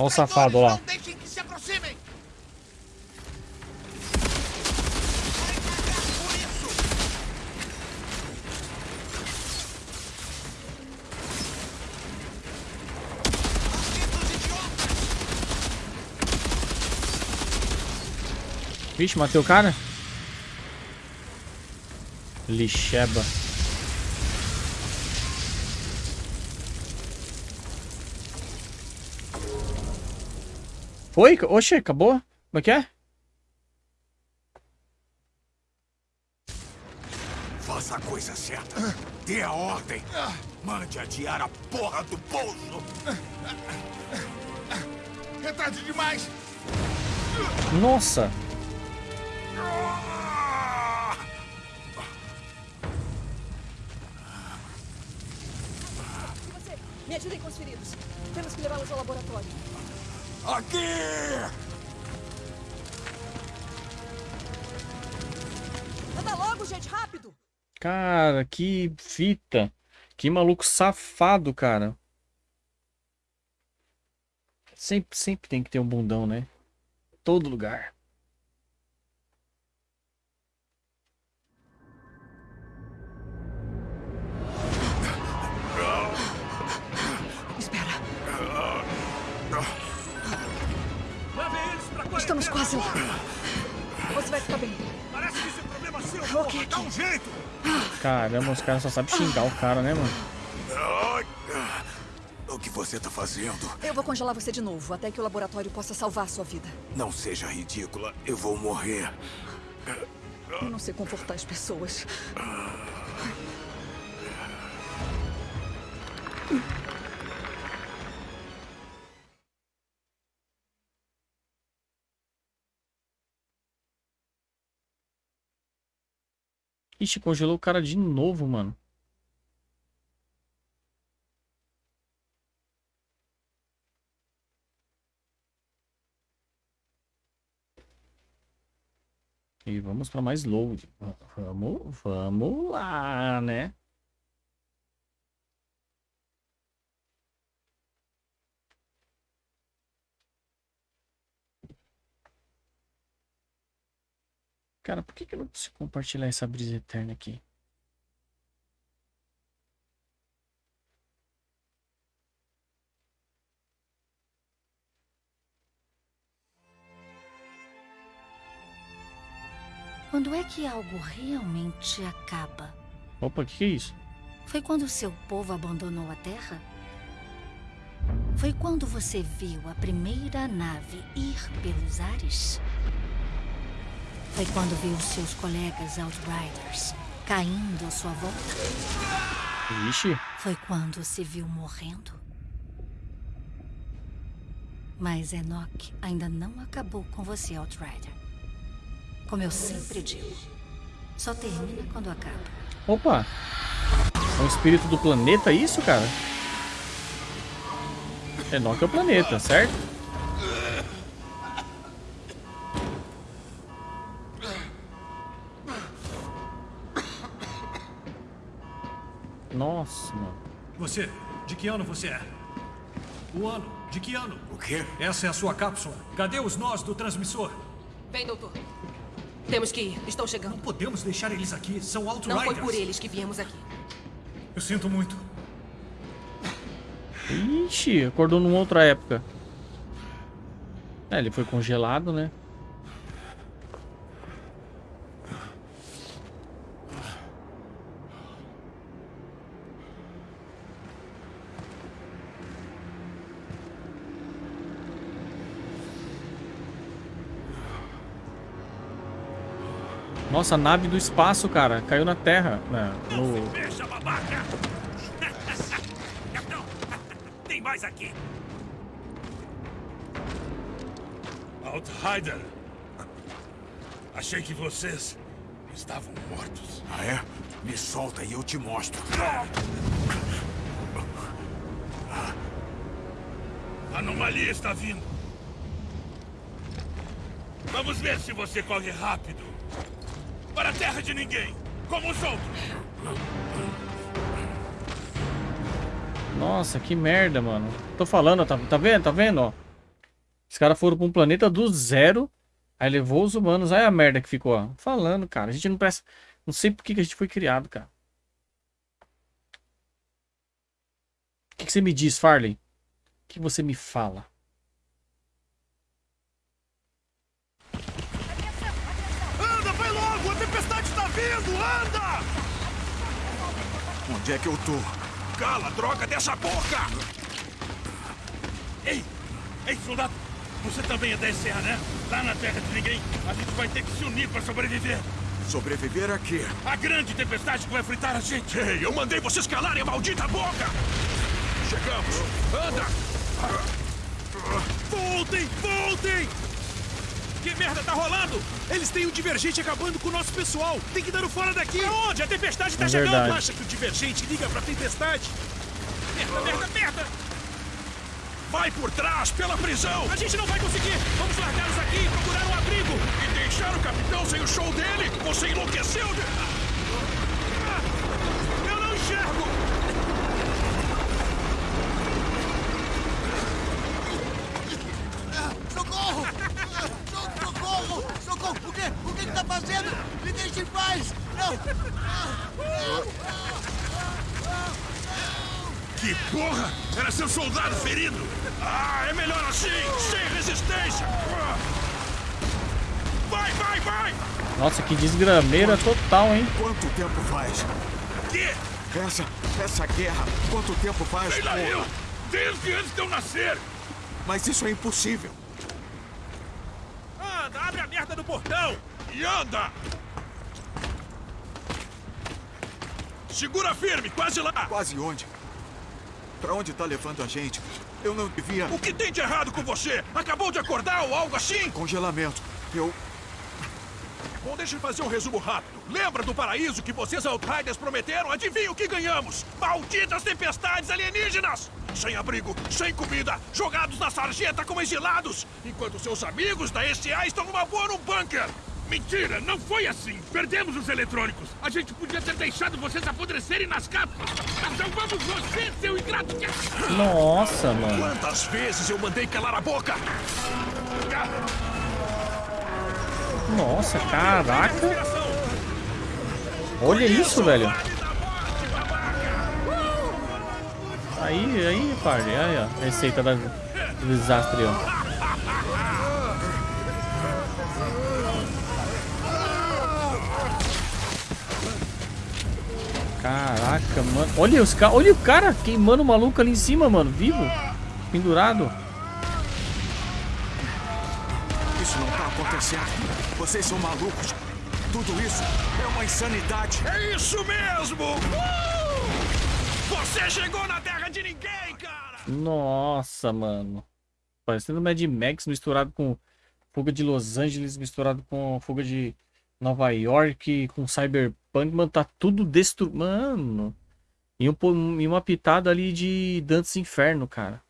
Olha o safado lá. Vixe, matei o cara? Lixeba. Foi? Oxe, acabou? Como é que é? Faça a coisa certa. Dê a ordem. Mande adiar a porra do pouso. É tarde demais. Nossa! Você, me ajudem com os feridos. Temos que levá-los ao laboratório. Aqui! Anda logo, gente, rápido! Cara, que fita. Que maluco safado, cara. Sempre, sempre tem que ter um bundão, né? Todo lugar. Você vai ficar bem. Parece que isso é problema seu, Ok, Dá um jeito! Caramba, os caras só sabem xingar o cara, né, mano? O que você tá fazendo? Eu vou congelar você de novo, até que o laboratório possa salvar sua vida. Não seja ridícula. Eu vou morrer. Eu não sei confortar as pessoas. Ixi, congelou o cara de novo, mano. E vamos para mais load. Vamos, vamos lá, né? Cara, por que, que eu não consigo compartilhar essa brisa eterna aqui? Quando é que algo realmente acaba? Opa, o que, que é isso? Foi quando seu povo abandonou a Terra? Foi quando você viu a primeira nave ir pelos ares? Foi quando viu seus colegas Outriders caindo à sua volta? Vixe, Foi quando se viu morrendo? Mas Enoch ainda não acabou com você, Outrider. Como eu sempre digo, só termina quando acaba. opa! É um espírito do planeta isso, cara? Enoch é o planeta, certo? Você, de que ano você é? O ano, de que ano? O quê? Essa é a sua cápsula. Cadê os nós do transmissor? Vem, doutor. Temos que ir. Estão chegando. Não podemos deixar eles aqui. São Não Outriders. foi por eles que viemos aqui. Eu sinto muito. Ixi, acordou numa outra época. É, ele foi congelado, né? Nossa, a nave do espaço, cara. Caiu na Terra. né, no... Capitão, tem mais aqui. Outrider. Achei que vocês estavam mortos. Ah, é? Me solta e eu te mostro. A anomalia está vindo. Vamos ver se você corre rápido. Para a terra de ninguém, como os outros. Nossa, que merda, mano. Tô falando, tá, tá vendo? Tá vendo, ó? Os caras foram pra um planeta do zero. Aí levou os humanos. Olha a merda que ficou, ó. Falando, cara. A gente não presta... Não sei por que, que a gente foi criado, cara. O que, que você me diz, Farley? O que você me fala? Anda, vai logo! A tempestade tá vindo! Anda! Onde é que eu tô? Cala, droga, dessa boca! Ei! Ei, soldado! Você também é da SCA, né? Lá na terra de ninguém, a gente vai ter que se unir pra sobreviver. Sobreviver aqui. A grande tempestade que vai fritar a gente. Ei, eu mandei vocês calarem a maldita boca! Chegamos! Anda! Voltem! Voltem! Que merda tá rolando? Eles têm um divergente acabando com o nosso pessoal. Tem que dar o fora daqui. Aonde? A tempestade tá É chegando. verdade. Acha que o divergente liga pra tempestade? Merda, merda, merda! Vai por trás, pela prisão! A gente não vai conseguir! Vamos largá-los aqui e procurar um abrigo! E deixar o capitão sem o show dele? Você enlouqueceu? De... Nossa, que desgrameira total, hein? Quanto tempo faz? Que? Essa, essa guerra, quanto tempo faz? Sei lá porra? eu! Desde antes de eu nascer! Mas isso é impossível. Anda, abre a merda do portão! E anda! Segura firme, quase lá! Quase onde? Pra onde tá levando a gente? Eu não devia... O que tem de errado com você? Acabou de acordar ou algo assim? Congelamento. Eu... Bom, deixa eu fazer um resumo rápido. Lembra do paraíso que vocês Outriders prometeram? Adivinha o que ganhamos? Malditas tempestades alienígenas! Sem abrigo, sem comida, jogados na sarjeta como exilados, enquanto seus amigos da SCA estão numa boa no bunker! Mentira, não foi assim! Perdemos os eletrônicos! A gente podia ter deixado vocês apodrecerem nas! Mas salvamos você, seu ingrato! Nossa, mano. Quantas vezes eu mandei calar a boca? Nossa, caraca. Olha isso, velho. Aí, aí, Farley. Aí, ó. Receita da- do desastre, ó. Caraca, mano. Olha os caras. Olha o cara queimando o maluco ali em cima, mano. Vivo. Pendurado. Isso não tá acontecendo. Vocês são malucos. Tudo isso é uma insanidade. É isso mesmo! Uh! Você chegou na terra de ninguém, cara! Nossa, mano. Parecendo Mad Max misturado com fuga de Los Angeles, misturado com fuga de Nova York, com Cyberpunk. Mano, tá tudo destruído. Mano. E, um, e uma pitada ali de Dantes Inferno, cara.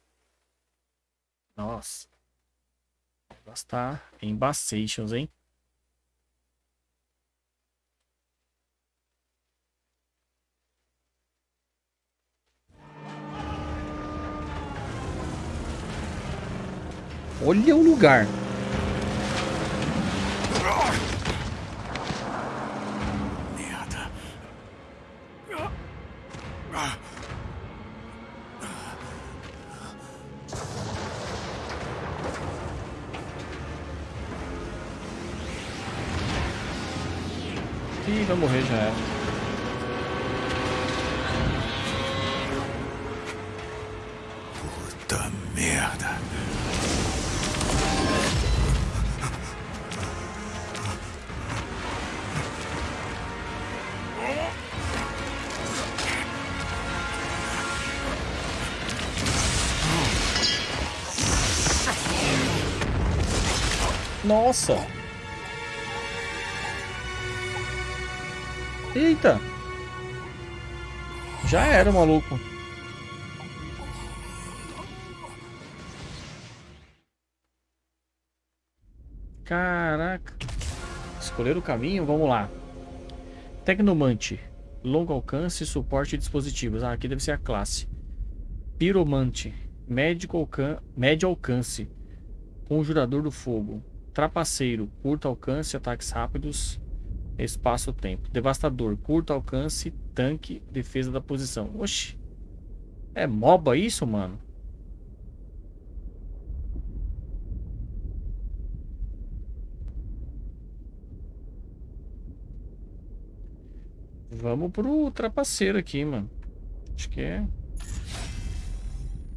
Nossa. Tá embaçations, hein? Olha o lugar. Ih, vai morrer já era. Nossa. Eita! Já era, maluco. Caraca. Escolher o caminho, vamos lá. Tecnomante. Longo alcance, suporte de dispositivos. Ah, aqui deve ser a classe. Piromante. Médio alcance. Conjurador do fogo. Trapaceiro. Curto alcance, ataques rápidos. Espaço-tempo. Devastador. Curto alcance, tanque, defesa da posição. Oxi. É MOBA isso, mano? Vamos pro trapaceiro aqui, mano. Acho que é...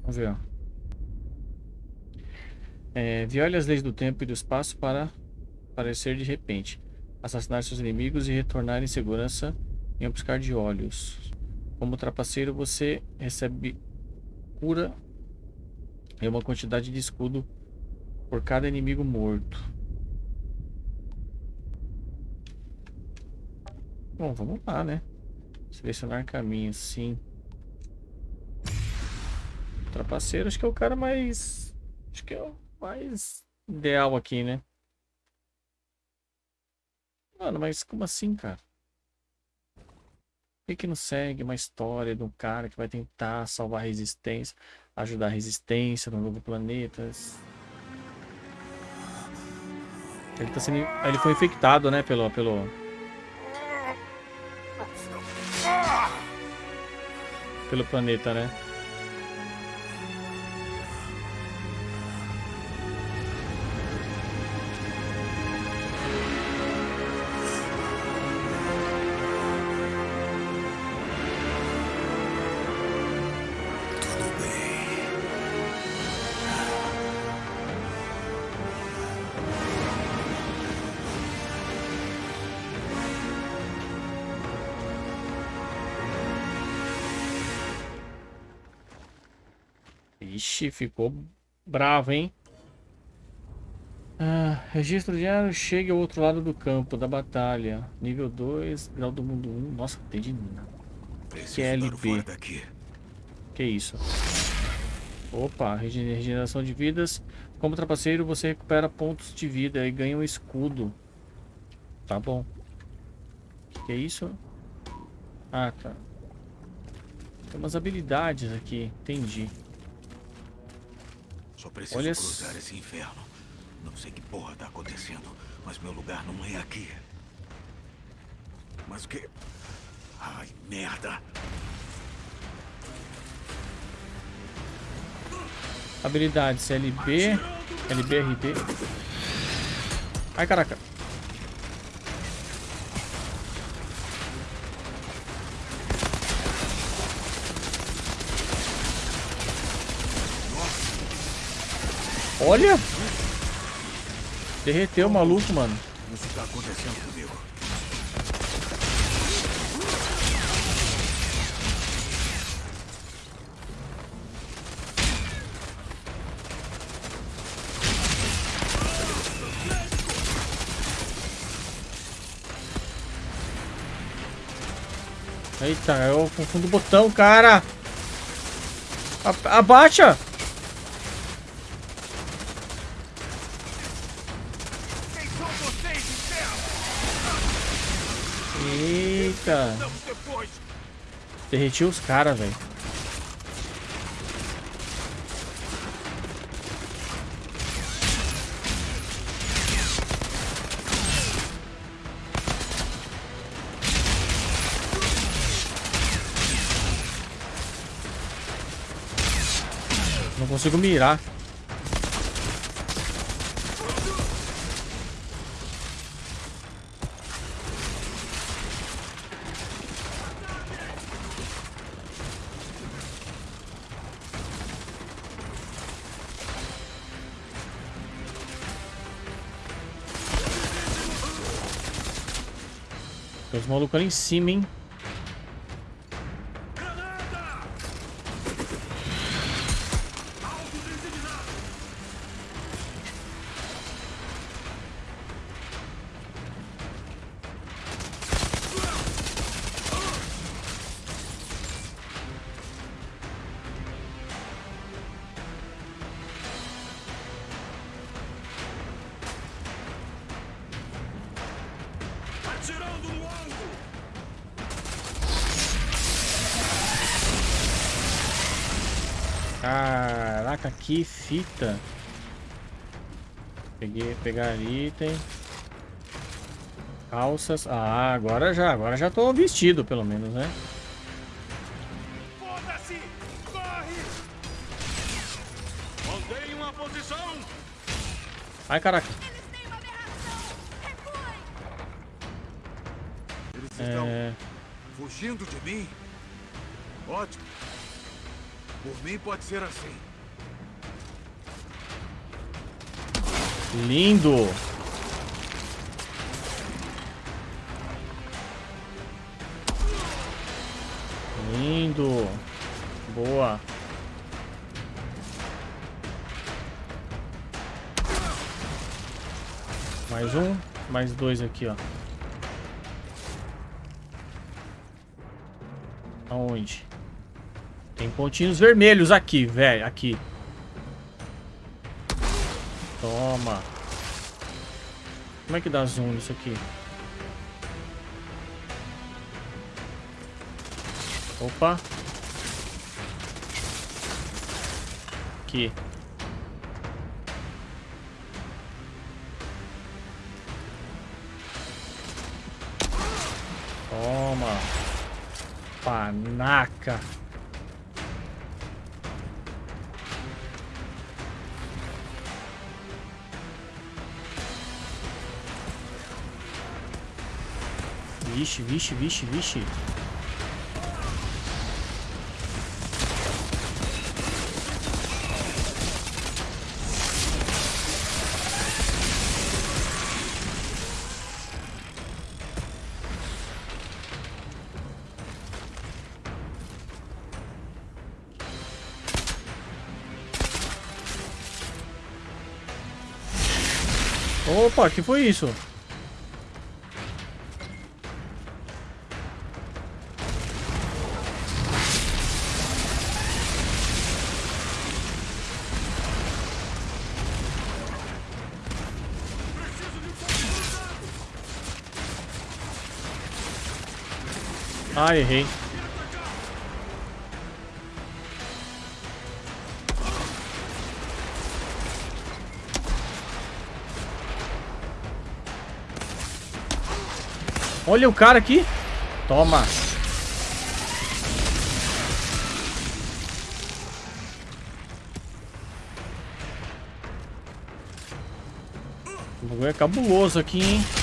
Vamos ver, ó. É, viole as leis do tempo e do espaço para aparecer de repente. Assassinar seus inimigos e retornar em segurança em um piscar de olhos. Como trapaceiro, você recebe cura e uma quantidade de escudo por cada inimigo morto. Bom, vamos lá, né? Selecionar caminho, sim. Trapaceiro, acho que é o cara mais... Acho que é o mais ideal aqui, né? Mano, mas como assim, cara? Por que, que não segue uma história de um cara que vai tentar salvar a resistência, ajudar a resistência no novo planeta? Ele tá sendo. Ele foi infectado, né? Pelo. pelo... Pelo planeta, né? Ixi, ficou bravo, hein? Ah, registro diário, chegue ao outro lado do campo da batalha. Nível 2, grau do mundo 1. Nossa, tem de nada. QLB. Que isso? Opa, regeneração de vidas. Como trapaceiro, você recupera pontos de vida e ganha um escudo. Tá bom. Que isso? Ah, tá. Tem umas habilidades aqui, entendi. Só preciso Olha cruzar esse inferno. Não sei que porra tá acontecendo, mas meu lugar não é aqui. Mas o que... Ai, merda. Habilidades LB, LBRD. Ai, caraca. Olha! Derreteu o maluco, mano. Isso tá acontecendo comigo. Eita, eu confundo o botão, cara. A abaixa! Derreti os caras, velho. Não consigo mirar. Malucos ali em cima, hein? Pegar item. Calças. Ah, agora já, agora já tô vestido, pelo menos, né? Foda-se! Corre! Mantém uma posição! Ai, caraca. Eles estão É... fugindo de mim? Ótimo. Por mim pode ser assim. Lindo. Lindo. Boa. Mais um, mais dois aqui, ó. Aonde? Tem pontinhos vermelhos aqui, velho. Aqui. Toma. Como é que dá zoom nisso aqui? Opa. Aqui. Toma. Panaca. Vixe, vixe, vixe, vixe. Opa, que foi isso? Ah, errei. Olha o cara aqui. Toma. O bagulho é cabuloso aqui, hein?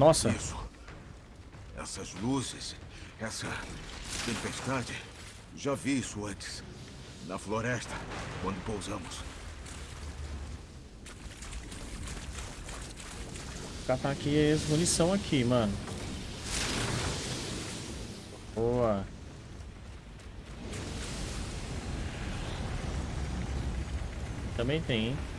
Nossa. Isso. Essas luzes, essa tempestade. Já vi isso antes. Na floresta, quando pousamos. catar aqui as munição aqui, mano. Boa. Também tem, hein?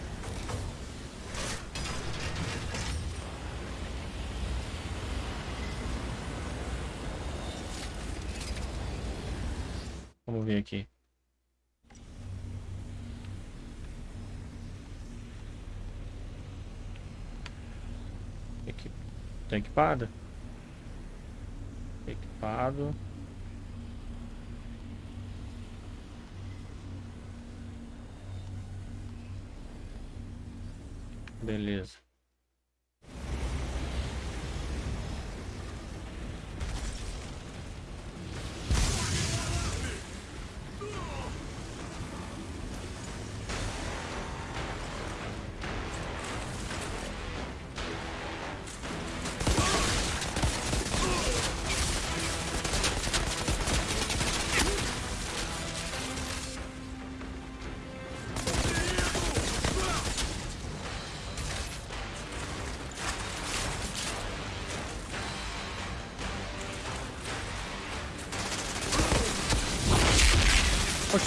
Vamos ver aqui. Equi... Tá equipada? Equipado. Beleza.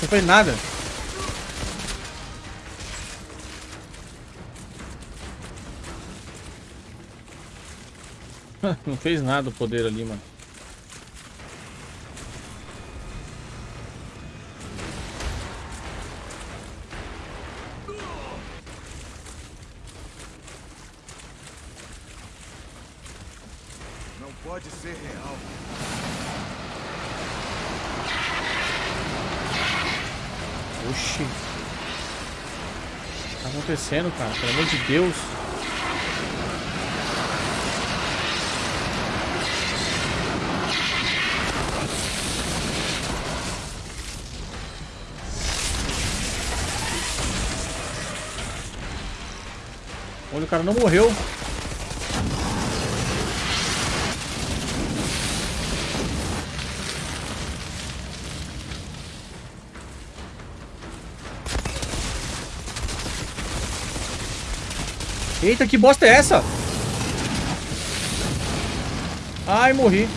Não fez nada. não fez nada o poder ali, mano. pode ser real. Oxi. O que tá acontecendo, cara? Pelo amor de Deus. Olha, o cara não morreu. Eita, que bosta é essa? Ai, morri.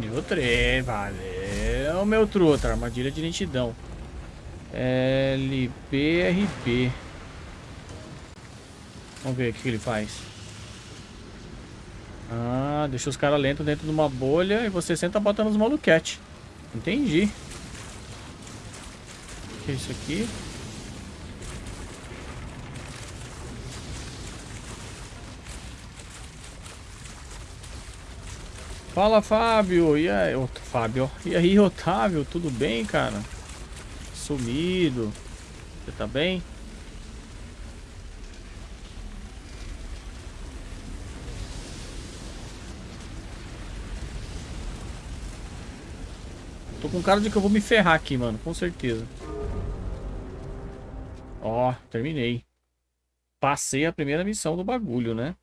Nível 3, valeu, meu truta, armadilha de lentidão. LPRP. Vamos ver o que ele faz. Ah, deixa os caras lentos dentro de uma bolha e você senta botando os maluquete. Entendi. O que é isso aqui? Fala, Fábio. E aí, Ot- Fábio? E aí, Otávio? Tudo bem, cara? Sumido. Você tá bem? Tô com cara de que eu vou me ferrar aqui, mano. Com certeza. Ó, terminei. Passei a primeira missão do bagulho, né?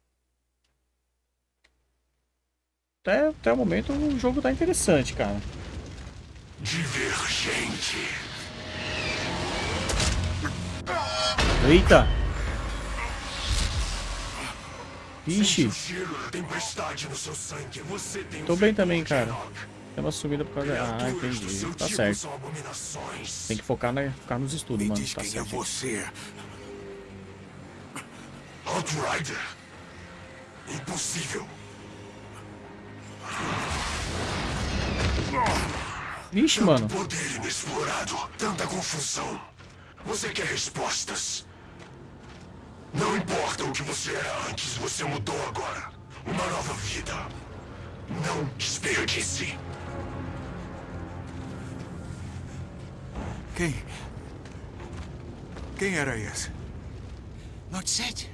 Até, até o momento o jogo tá interessante, cara. Divergente. Eita! Vixe! Tô bem também, cara. Tem uma subida por causa... Ah, entendi. Tá certo. Tem que focar, na, focar nos estudos, mano. Tá quem é certo. você. Outrider. Impossível. Vixe, mano. Poder inexplorado. Tanta confusão. Você quer respostas. Não importa o que você era antes, você mudou agora. Uma nova vida. Não desperdice. Quem? Quem era esse? Lord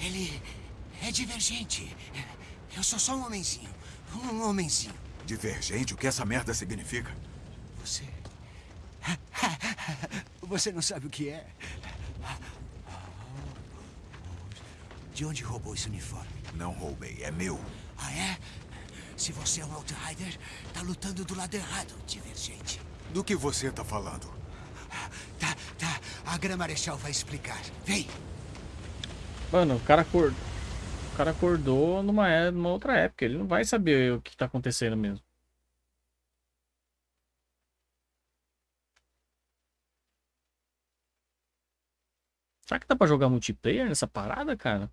ele é divergente. Eu sou só um homenzinho. Um homenzinho. Divergente? O que essa merda significa? Você. Você não sabe o que é? De onde roubou esse uniforme? Não roubei, é meu. Ah, é? Se você é um Outrider, tá lutando do lado errado, divergente. Do que você tá falando? Tá, tá. A Grã Marechal vai explicar. Vem. Mano, o cara acordou. O cara acordou numa, é- numa outra época. Ele não vai saber o que tá acontecendo mesmo. Será que dá pra jogar multiplayer nessa parada, cara?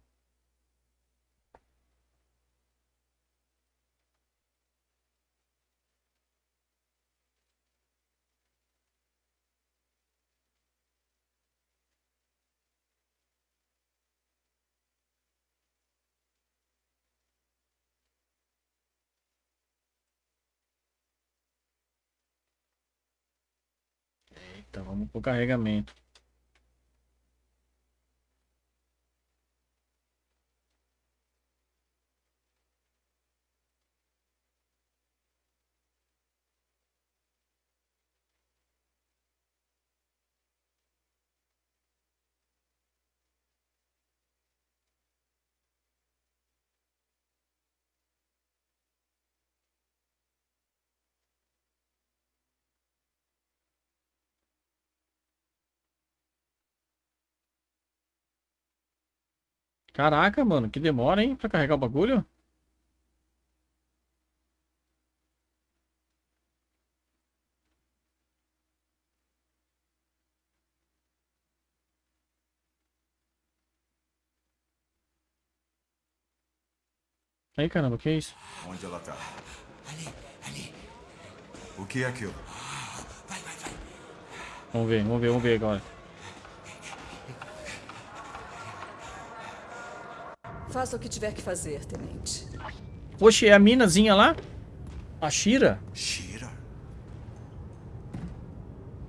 Eita, vamos pro carregamento. Caraca, mano, que demora, hein, pra carregar o bagulho. Aí, caramba, que é isso? Onde ela tá? Ali, ali. O que é aquilo? Vai, vai, vai. Vamos ver, vamos ver, vamos ver agora. Faça o que tiver que fazer, tenente. Oxe, é a minazinha lá? A Shira? Shira?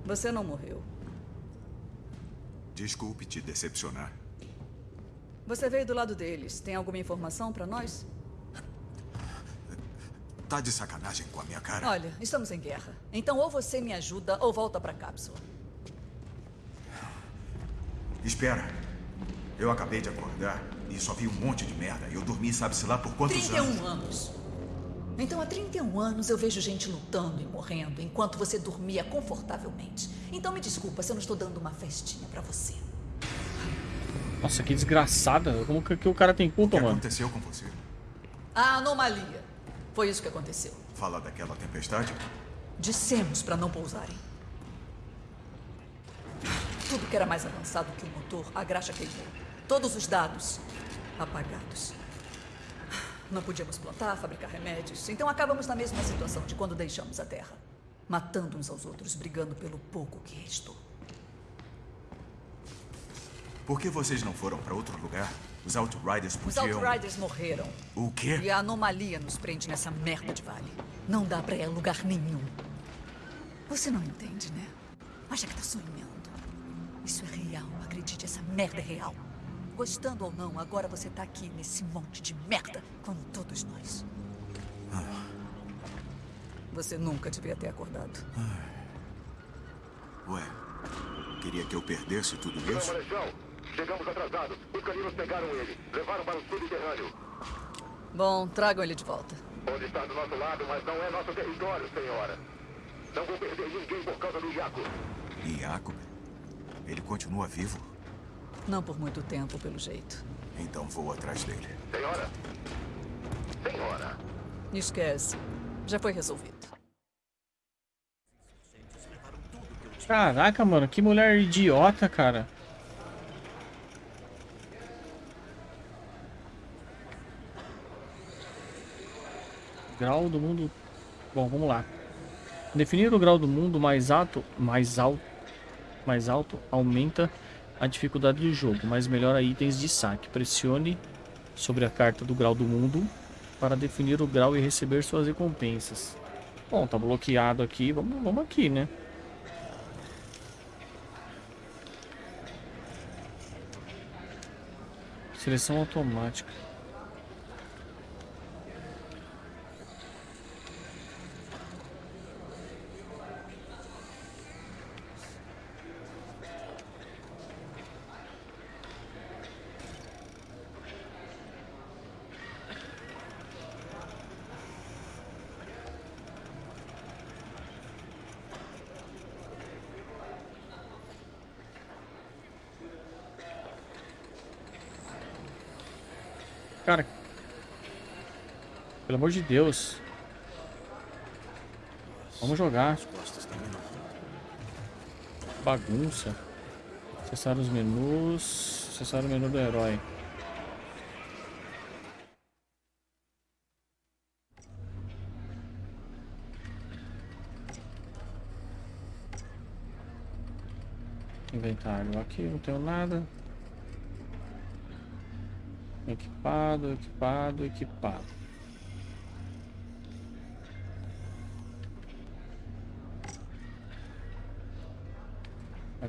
Você não morreu. Desculpe te decepcionar. Você veio do lado deles. Tem alguma informação pra nós? Tá de sacanagem com a minha cara? Olha, estamos em guerra. Então ou você me ajuda ou volta pra cápsula. Espera. Eu acabei de acordar e só vi um monte de merda. Eu dormi sabe-se lá por quantos 31 anos. anos. Então há 31 anos eu vejo gente lutando e morrendo enquanto você dormia confortavelmente. Então me desculpa se eu não estou dando uma festinha pra você. Nossa, que desgraçada. Como que, que o cara tem culpa, O que mano? aconteceu com você? A anomalia. Foi isso que aconteceu. Fala daquela tempestade? Dissemos pra não pousarem. Tudo que era mais avançado que o motor, a graxa queimou. Todos os dados apagados. Não podíamos plantar, fabricar remédios. Então acabamos na mesma situação de quando deixamos a Terra. Matando uns aos outros, brigando pelo pouco que restou. Por que vocês não foram pra outro lugar? Os Outriders Os podiam... Outriders morreram. O quê? E a anomalia nos prende nessa merda de vale. Não dá pra ir a lugar nenhum. Você não entende, né? Acha que tá sonhando. Isso é real, acredite, essa merda é real. Gostando ou não, agora você tá aqui nesse monte de merda, como todos nós. Você nunca devia ter acordado. Ué, queria que eu perdesse tudo isso? Chegamos atrasados. Os caninos pegaram ele. Levaram para o subterrâneo. Bom, tragam ele de volta. Pode estar do nosso lado, mas não é nosso território, senhora. Não vou perder ninguém por causa do Iaco. Iaco? Ele continua vivo? Não por muito tempo, pelo jeito. Então vou atrás dele. Senhora? Senhora? Esquece. Já foi resolvido. Caraca, mano, que mulher idiota, cara. Grau do mundo. Bom, vamos lá. Definir o grau do mundo mais alto, mais alto, mais alto aumenta a dificuldade do jogo, mas melhora itens de saque. Pressione sobre a carta do grau do mundo para definir o grau e receber suas recompensas. Bom, tá bloqueado aqui, vamos, vamos aqui, né? Seleção automática. Amor de Deus. Vamos jogar. Bagunça. Acessar os menus. Acessar o menu do herói. Inventário. Aqui não tenho nada. Equipado, equipado, equipado.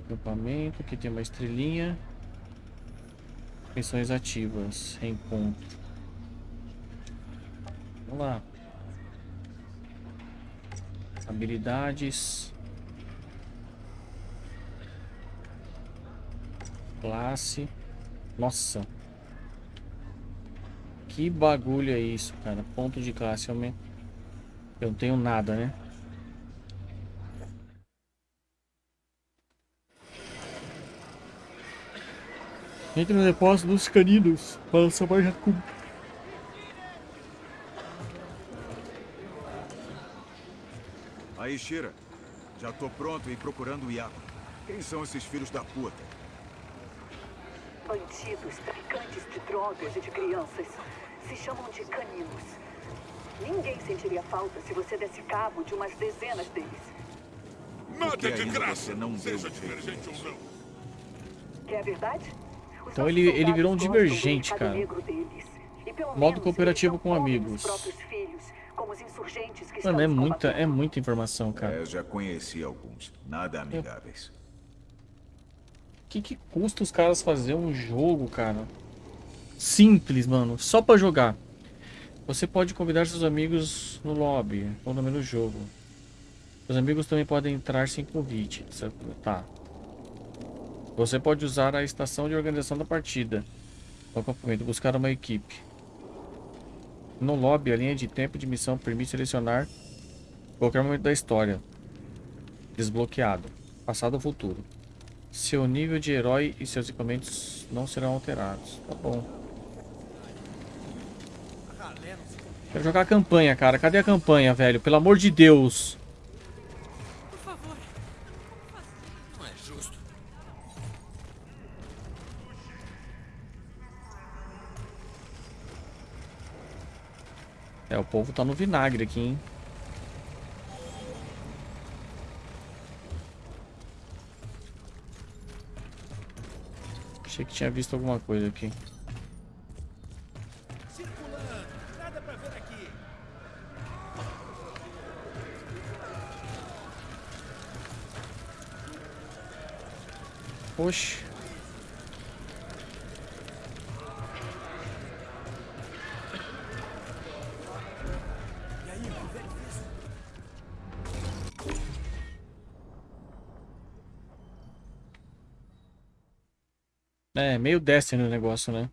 Acampamento, aqui tem uma estrelinha. Missões ativas, reencontro. Vamos lá. Habilidades. Classe. Nossa. Que bagulho é isso, cara? Ponto de classe aumenta. Eu não tenho nada, né? Entre no depósito dos caninos para salvar Jacob. Aí, Shira. Já tô pronto e procurando o Iago. Quem são esses filhos da puta? Bandidos, traficantes de drogas e de crianças. Se chamam de caninos. Ninguém sentiria falta se você desse cabo de umas dezenas deles. Nada de graça. Você não seja divergente ou não. Quer a verdade? Então ele, ele virou um divergente, cara. Modo cooperativo com amigos. Mano, é muita, é muita informação, cara. É, eu já conheci alguns. Nada amigáveis. O que, que custa os caras fazer um jogo, cara? Simples, mano. Só pra jogar. Você pode convidar seus amigos no lobby ou no menu jogo. Os amigos também podem entrar sem convite. certo? Tá. Você pode usar a estação de organização da partida. No acampamento, buscar uma equipe. No lobby, a linha de tempo de missão permite selecionar qualquer momento da história. Desbloqueado. Passado ou futuro. Seu nível de herói e seus equipamentos não serão alterados. Tá bom. Quero jogar a campanha, cara. Cadê a campanha, velho? Pelo amor de Deus. Povo tá no vinagre aqui, hein? Achei que tinha visto alguma coisa aqui. Oxe. É, meio Destiny o negócio, né?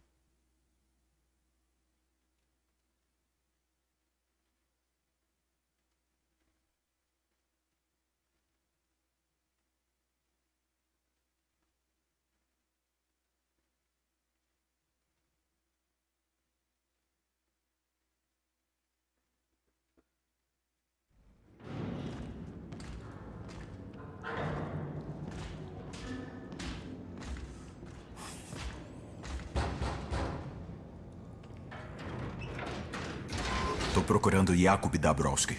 Jakub Dabrowski.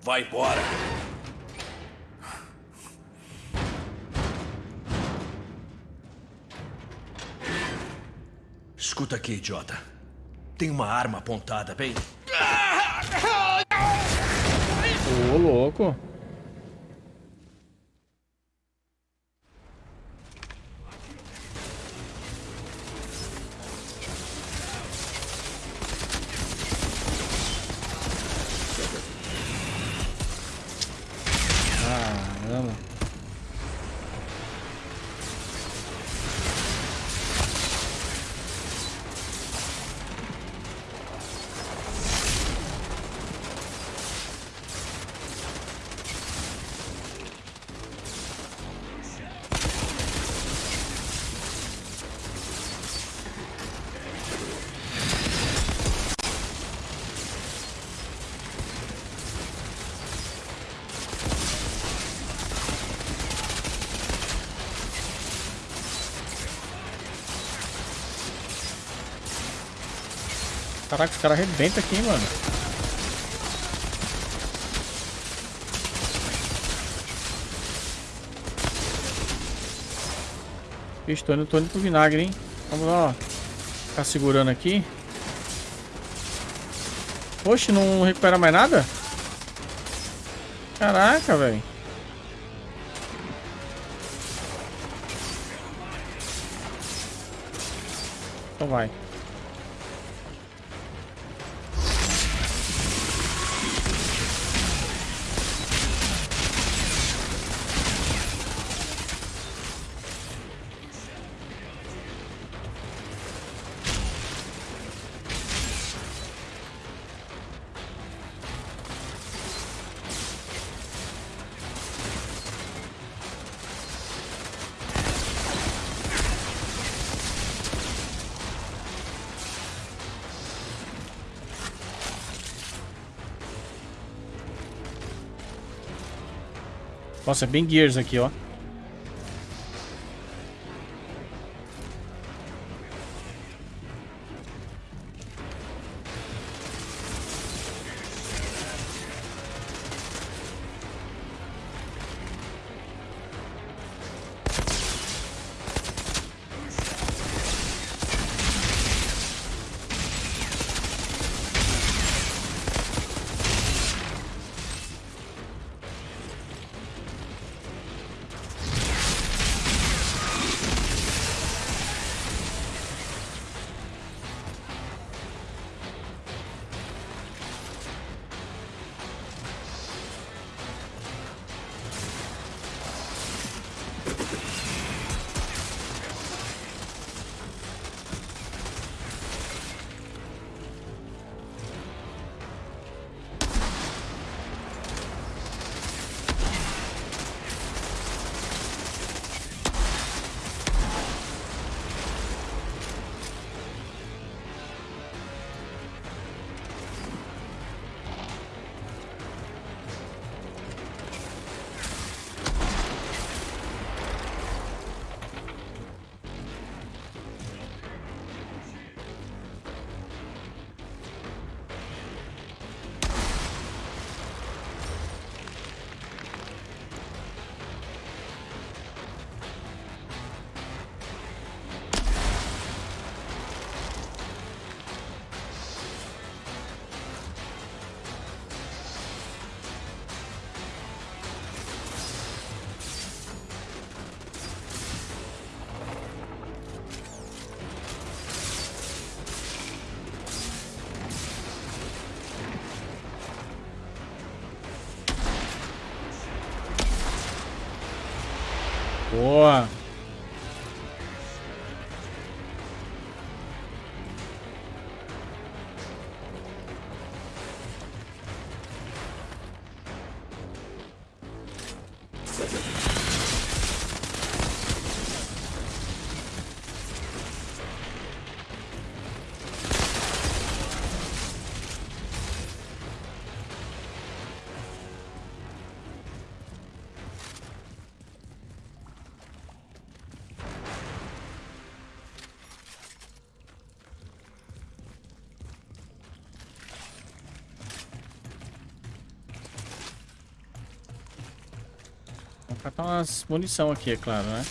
Vai embora. Escuta aqui, idiota. Tem uma arma apontada bem. Ô, louco. Caraca, os caras arrebentam aqui, mano. Vixe, tô indo, tô indo pro vinagre, hein. Vamos lá, ó. Ficar segurando aqui. Oxe, não recupera mais nada? Caraca, velho. Então vai. Nossa, é bem Gears aqui, ó. Catar umas munição aqui, é claro, né?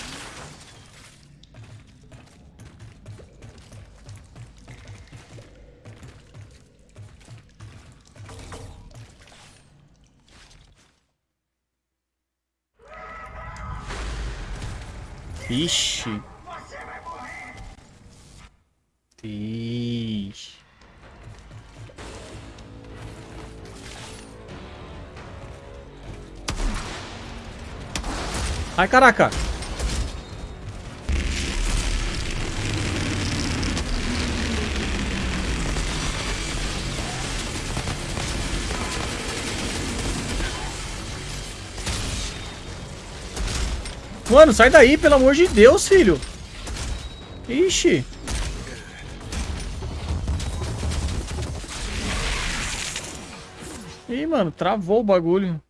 Ai, caraca. Mano, sai daí, pelo amor de Deus, filho. Ixi. Ih, mano, travou o bagulho.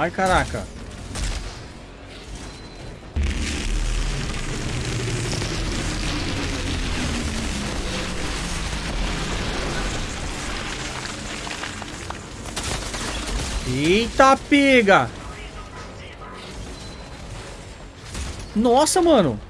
Ai, caraca. Eita, pega! Nossa, mano.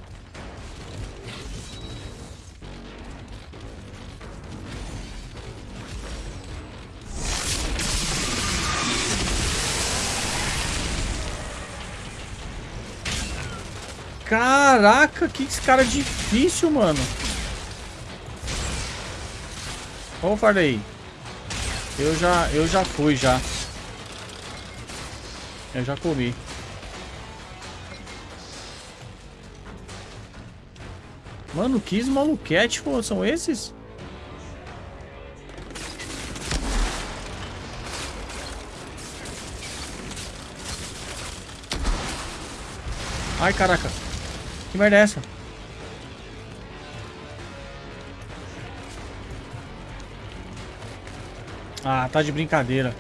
Caraca, que cara é difícil, mano. Vamos o aí. Eu já, eu já fui, já. Eu já comi. Mano, que maluquete pô, são esses? Ai, caraca. Que merda é essa? Ah, tá de brincadeira.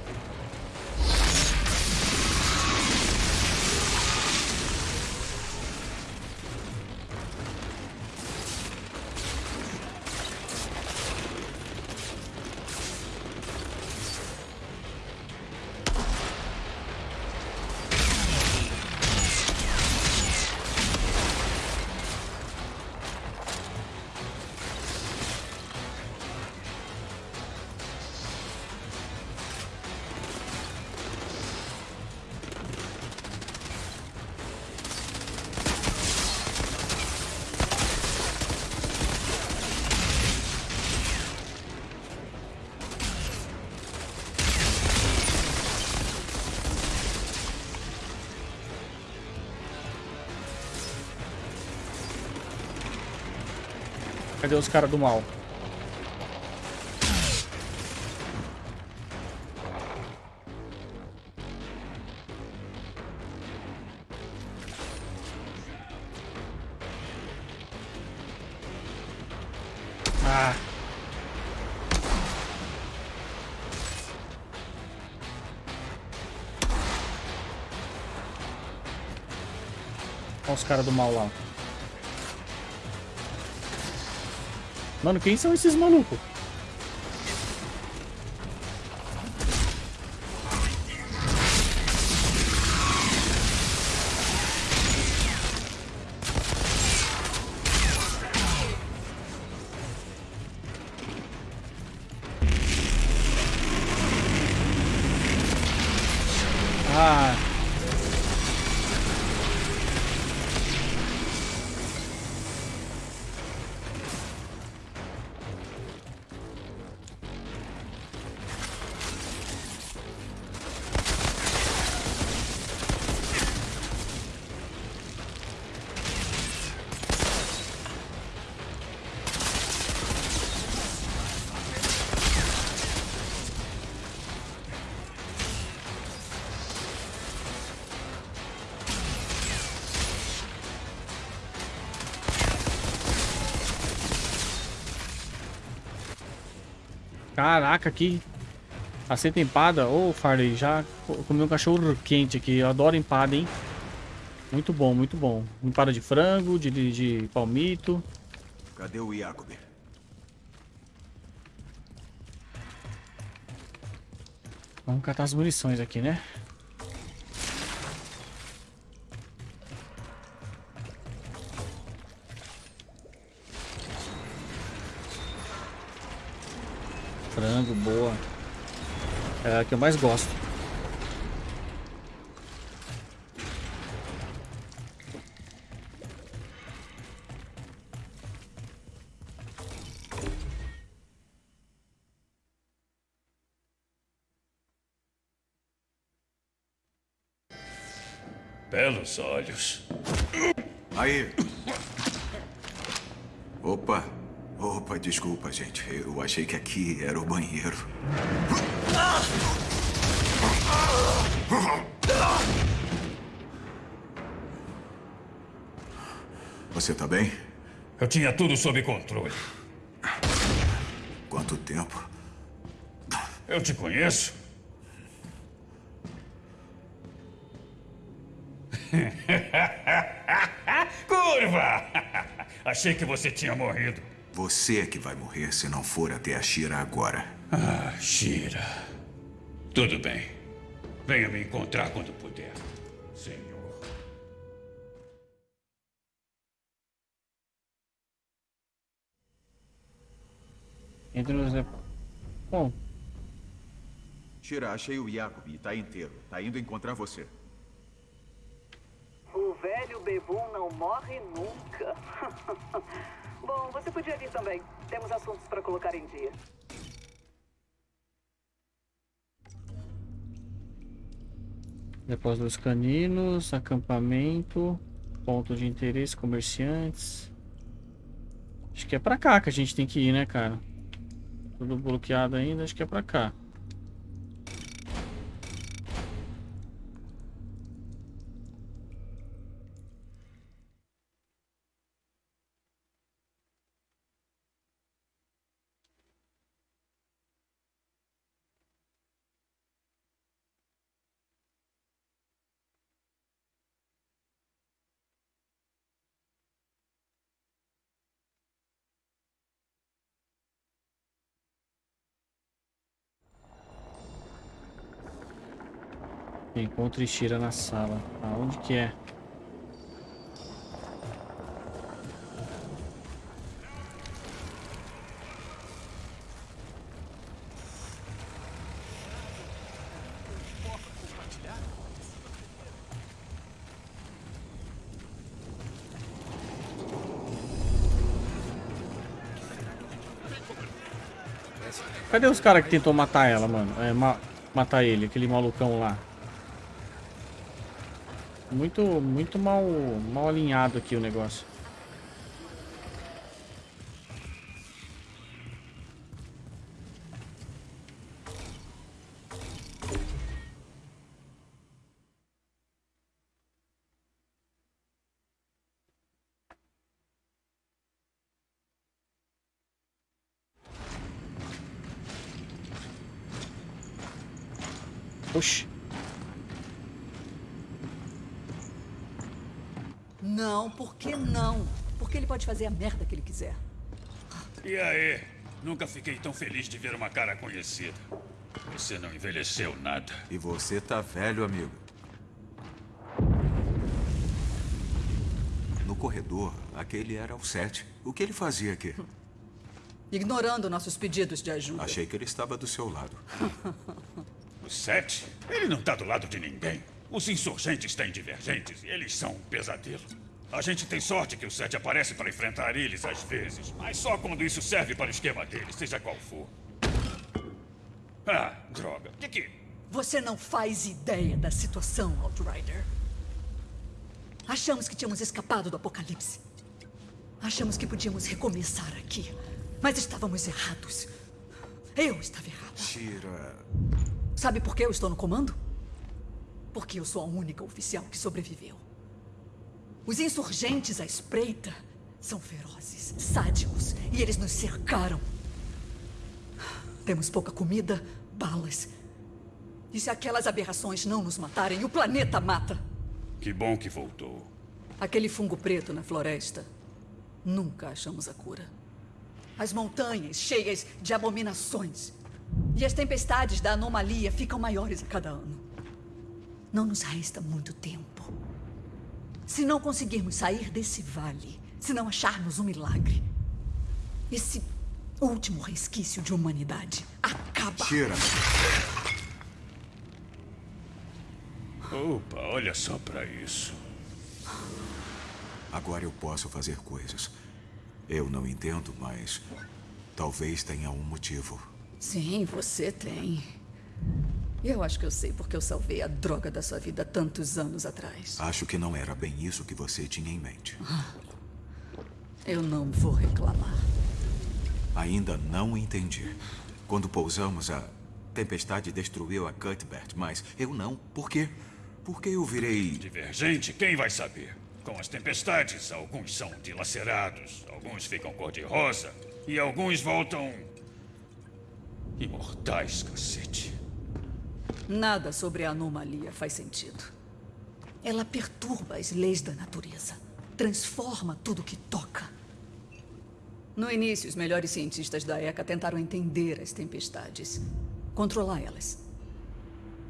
Os caras do mal? Ah. Olha os caras do mal lá. Mano, quem são esses malucos? Caraca, que Aceita empada. Ô, oh, Farley, já comi um cachorro quente aqui. Eu adoro empada, hein? Muito bom, muito bom. Empada de frango, de, de, de palmito. Cadê o Jacob? Vamos catar as munições aqui, né? Frango, boa. É a que eu mais gosto. Belos olhos. Aí. Opa. Opa, desculpa, gente. Eu achei que aqui era o banheiro. Você tá bem? Eu tinha tudo sob controle. Quanto tempo? Eu te conheço. Curva! Achei que você tinha morrido. Você é que vai morrer se não for até a Shira agora. Ah, Shira. Tudo bem. Venha me encontrar quando puder, senhor. Entre nos... Bom. Shira, achei o Jacob e tá inteiro. Tá indo encontrar você. O velho bebum não morre nunca. Bom, você podia vir também. Temos assuntos para colocar em dia. Depósito dos caninos, acampamento, ponto de interesse, comerciantes. Acho que é pra cá que a gente tem que ir, né, cara? Tudo bloqueado ainda, acho que é pra cá. Encontre Shira na sala. Aonde que é? Cadê os caras que tentou matar ela, mano? É, ma matar ele, aquele malucão lá. Muito, muito mal, mal alinhado aqui o negócio. Oxi. Não, por que não? Porque ele pode fazer a merda que ele quiser. E aí? Nunca fiquei tão feliz de ver uma cara conhecida. Você não envelheceu nada. E você tá velho, amigo. No corredor, aquele era o Sete. O que ele fazia aqui? Ignorando nossos pedidos de ajuda. Achei que ele estava do seu lado. O Sete? Ele não tá do lado de ninguém. Os insurgentes têm divergentes e eles são um pesadelo. A gente tem sorte que o Sete aparece para enfrentar eles às vezes, mas só quando isso serve para o esquema deles, seja qual for. Ah, droga. Que que... Você não faz ideia da situação, Outrider. Achamos que tínhamos escapado do apocalipse. Achamos que podíamos recomeçar aqui. Mas estávamos errados. Eu estava errado. Tira. Sabe por que eu estou no comando? Porque eu sou a única oficial que sobreviveu. Os insurgentes à espreita são ferozes, sádicos, e eles nos cercaram. Temos pouca comida, balas. E se aquelas aberrações não nos matarem, o planeta mata. Que bom que voltou. Aquele fungo preto na floresta. Nunca achamos a cura. As montanhas cheias de abominações. E as tempestades da anomalia ficam maiores a cada ano. Não nos resta muito tempo. Se não conseguirmos sair desse vale, se não acharmos um milagre, esse último resquício de humanidade acaba. Tira. Opa, olha só pra isso. Agora eu posso fazer coisas. Eu não entendo, mas talvez tenha um motivo. Sim, você tem. Eu acho que eu sei porque eu salvei a droga da sua vida tantos anos atrás. Acho que não era bem isso que você tinha em mente. Eu não vou reclamar. Ainda não entendi. Quando pousamos, a tempestade destruiu a Cuthbert, mas eu não. Por quê? Porque eu virei. Divergente? Quem vai saber? Com as tempestades, alguns são dilacerados, alguns ficam cor-de-rosa e alguns voltam. imortais, cacete. Nada sobre a anomalia faz sentido. Ela perturba as leis da natureza. Transforma tudo que toca. No início, os melhores cientistas da ECA tentaram entender as tempestades. Controlar elas.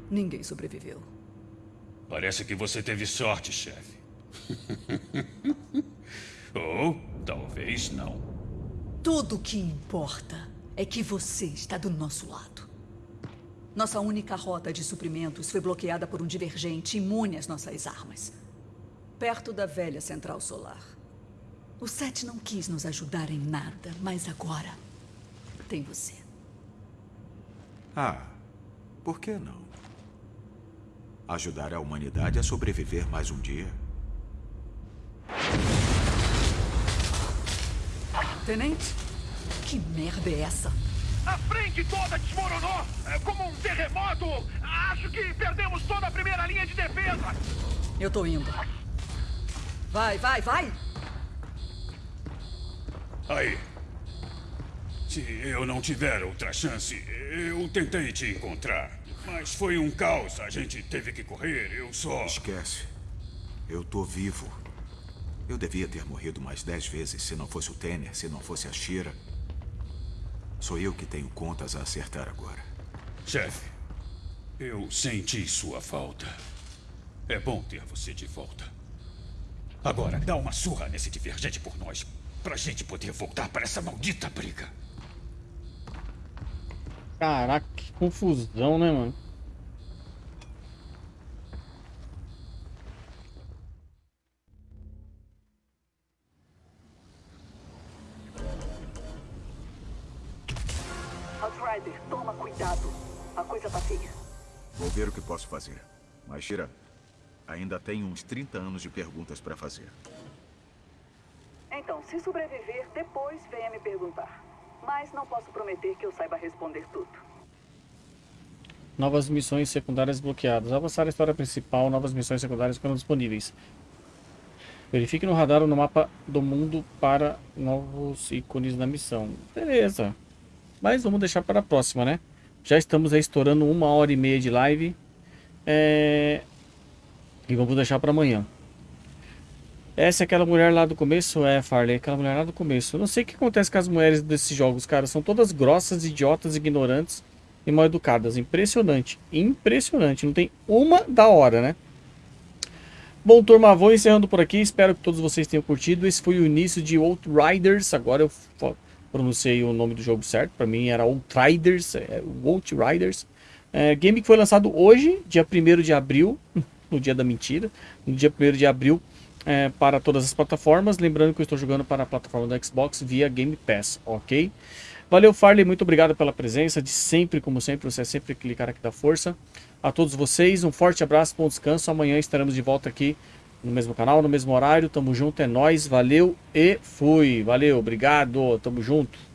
Ninguém sobreviveu. Parece que você teve sorte, chefe. Ou talvez não. Tudo o que importa é que você está do nosso lado. Nossa única rota de suprimentos foi bloqueada por um divergente imune às nossas armas. Perto da velha central solar. O Sete não quis nos ajudar em nada, mas agora tem você. Ah, por que não? Ajudar a humanidade a sobreviver mais um dia? Tenente? Que merda é essa? A frente toda desmoronou! É como um terremoto! Acho que perdemos toda a primeira linha de defesa! Eu tô indo. Vai, vai, vai! Aí. Se eu não tiver outra chance, eu tentei te encontrar. Mas foi um caos. A gente teve que correr. Eu só. Esquece. Eu tô vivo. Eu devia ter morrido mais dez vezes se não fosse o Tanner, se não fosse a Shira. Sou eu que tenho contas a acertar agora. Chefe, eu senti sua falta. É bom ter você de volta. Agora, dá uma surra nesse divergente por nós. Pra gente poder voltar para essa maldita briga. Caraca, que confusão, né, mano? Vou ver o que posso fazer. Mas, Shira, ainda tenho uns 30 anos de perguntas para fazer. Então, se sobreviver, depois venha me perguntar. Mas não posso prometer que eu saiba responder tudo. Novas missões secundárias bloqueadas. Avançar a história principal, novas missões secundárias ficam disponíveis. Verifique no radar ou no mapa do mundo para novos ícones da missão. Beleza. Mas vamos deixar para a próxima, né? Já estamos aí estourando uma hora e meia de live. É... E vamos deixar para amanhã. Essa é aquela mulher lá do começo? É, Farley, aquela mulher lá do começo. Eu não sei o que acontece com as mulheres desses jogos, cara. São todas grossas, idiotas, ignorantes e mal educadas. Impressionante. Impressionante. Não tem uma da hora, né? Bom, turma, vou encerrando por aqui. Espero que todos vocês tenham curtido. Esse foi o início de Outriders. Agora eu pronunciei o nome do jogo certo. Para mim era Outriders. É, Outriders. É, game que foi lançado hoje, dia 1 de abril. No dia da mentira. No dia 1 de abril. É, para todas as plataformas. Lembrando que eu estou jogando para a plataforma do Xbox via Game Pass, ok? Valeu, Farley, muito obrigado pela presença, de sempre, como sempre, você é sempre clicar aqui da força. A todos vocês, um forte abraço, bom descanso. Amanhã estaremos de volta aqui no mesmo canal, no mesmo horário. Tamo junto, é nóis, valeu e fui. Valeu, obrigado, tamo junto.